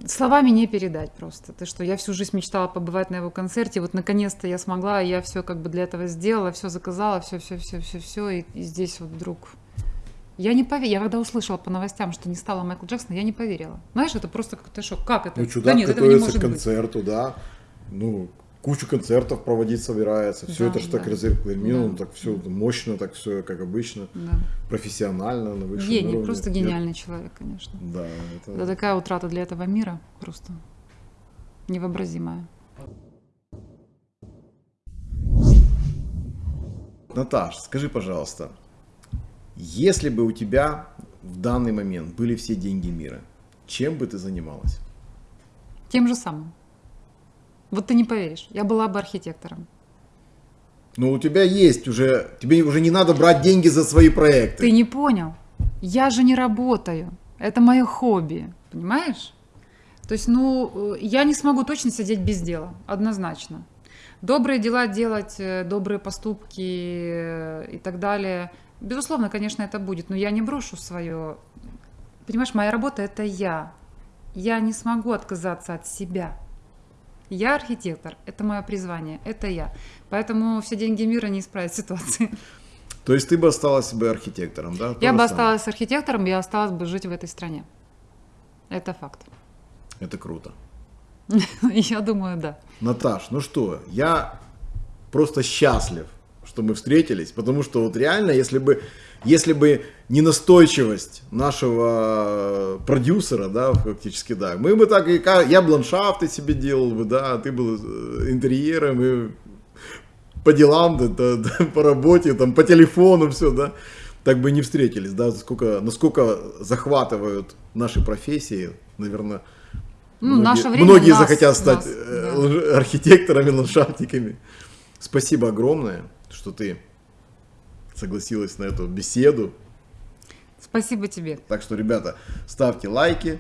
B: Словами не передать просто. Ты что, я всю жизнь мечтала побывать на его концерте, вот наконец-то я смогла, я все как бы для этого сделала, все заказала, все, все, все, все, все, и, и здесь вот вдруг. Я не поверила. Я когда услышала по новостям, что не стало Майкла Джексона, я не поверила. Знаешь, это просто какой-то шок. Как это?
A: Ну,
B: да
A: чудак
B: нет, этого не
A: готовится
B: может
A: к
B: быть.
A: концерту, да. Ну, кучу концертов проводить собирается. Все
B: Да,
A: это же так
B: да.
A: разрекламировано,
B: Да.
A: так все мощно, так все как обычно,
B: Да.
A: профессионально, на высшем
B: Гений,
A: уровне.
B: просто гениальный человек, конечно.
A: Да, это...
B: Это такая утрата для этого мира просто невообразимая.
A: Наташ, скажи, пожалуйста, если бы у тебя в данный момент были все деньги мира, чем бы ты занималась?
B: Тем же самым. Вот ты не поверишь, я была бы архитектором.
A: Ну, у тебя есть уже, тебе уже не надо брать деньги за свои проекты.
B: Ты не понял? Я же не работаю. Это мое хобби, понимаешь? То есть, ну, э, я не смогу точно сидеть без дела, однозначно. Добрые дела делать, э, добрые поступки э, и так далее. Безусловно, конечно, это будет, но я не брошу свое. Понимаешь, моя работа это я. Я не смогу отказаться от себя. Я архитектор, это мое призвание, это я. Поэтому все деньги мира не исправят ситуации.
A: То есть ты бы осталась бы архитектором, да?
B: Я бы осталась архитектором, я осталась бы жить в этой стране. Это факт.
A: Это круто.
B: Я думаю, да.
A: Наташ, ну что, я просто счастлив, что мы встретились, потому что вот реально, если бы если бы не настойчивость нашего продюсера, да, фактически, да, мы бы так, и я бы ландшафты себе делал бы, да, а ты был э, интерьером, и по делам, да, да, да, по работе, там, по телефону, все, да, так бы не встретились, да, сколько, насколько захватывают наши профессии, наверное,
B: Ну,
A: многие,
B: наше время
A: многие
B: нас-
A: захотят стать
B: нас,
A: э,
B: да.
A: архитекторами, ландшафтниками. Спасибо огромное, что ты согласилась на эту беседу.
B: Спасибо тебе.
A: Так что, ребята, ставьте лайки,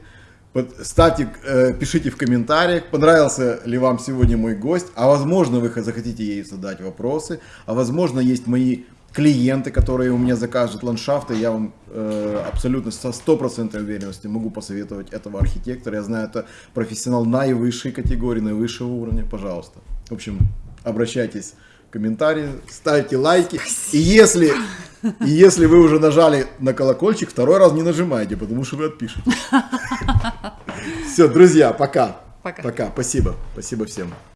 A: под- ставьте, э, пишите в комментариях, понравился ли вам сегодня мой гость, а возможно вы захотите ей задать вопросы, а возможно есть мои клиенты, которые у меня закажут ландшафты, я вам э, абсолютно со стопроцентной уверенностью могу посоветовать этого архитектора. Я знаю, это профессионал наивысшей категории, наивысшего уровня. Пожалуйста. В общем, обращайтесь комментарии, ставьте лайки. И если, и если вы уже нажали на колокольчик, второй раз не нажимайте, потому что вы отпишете. Все, друзья, пока.
B: Пока.
A: Пока. Спасибо. Спасибо всем.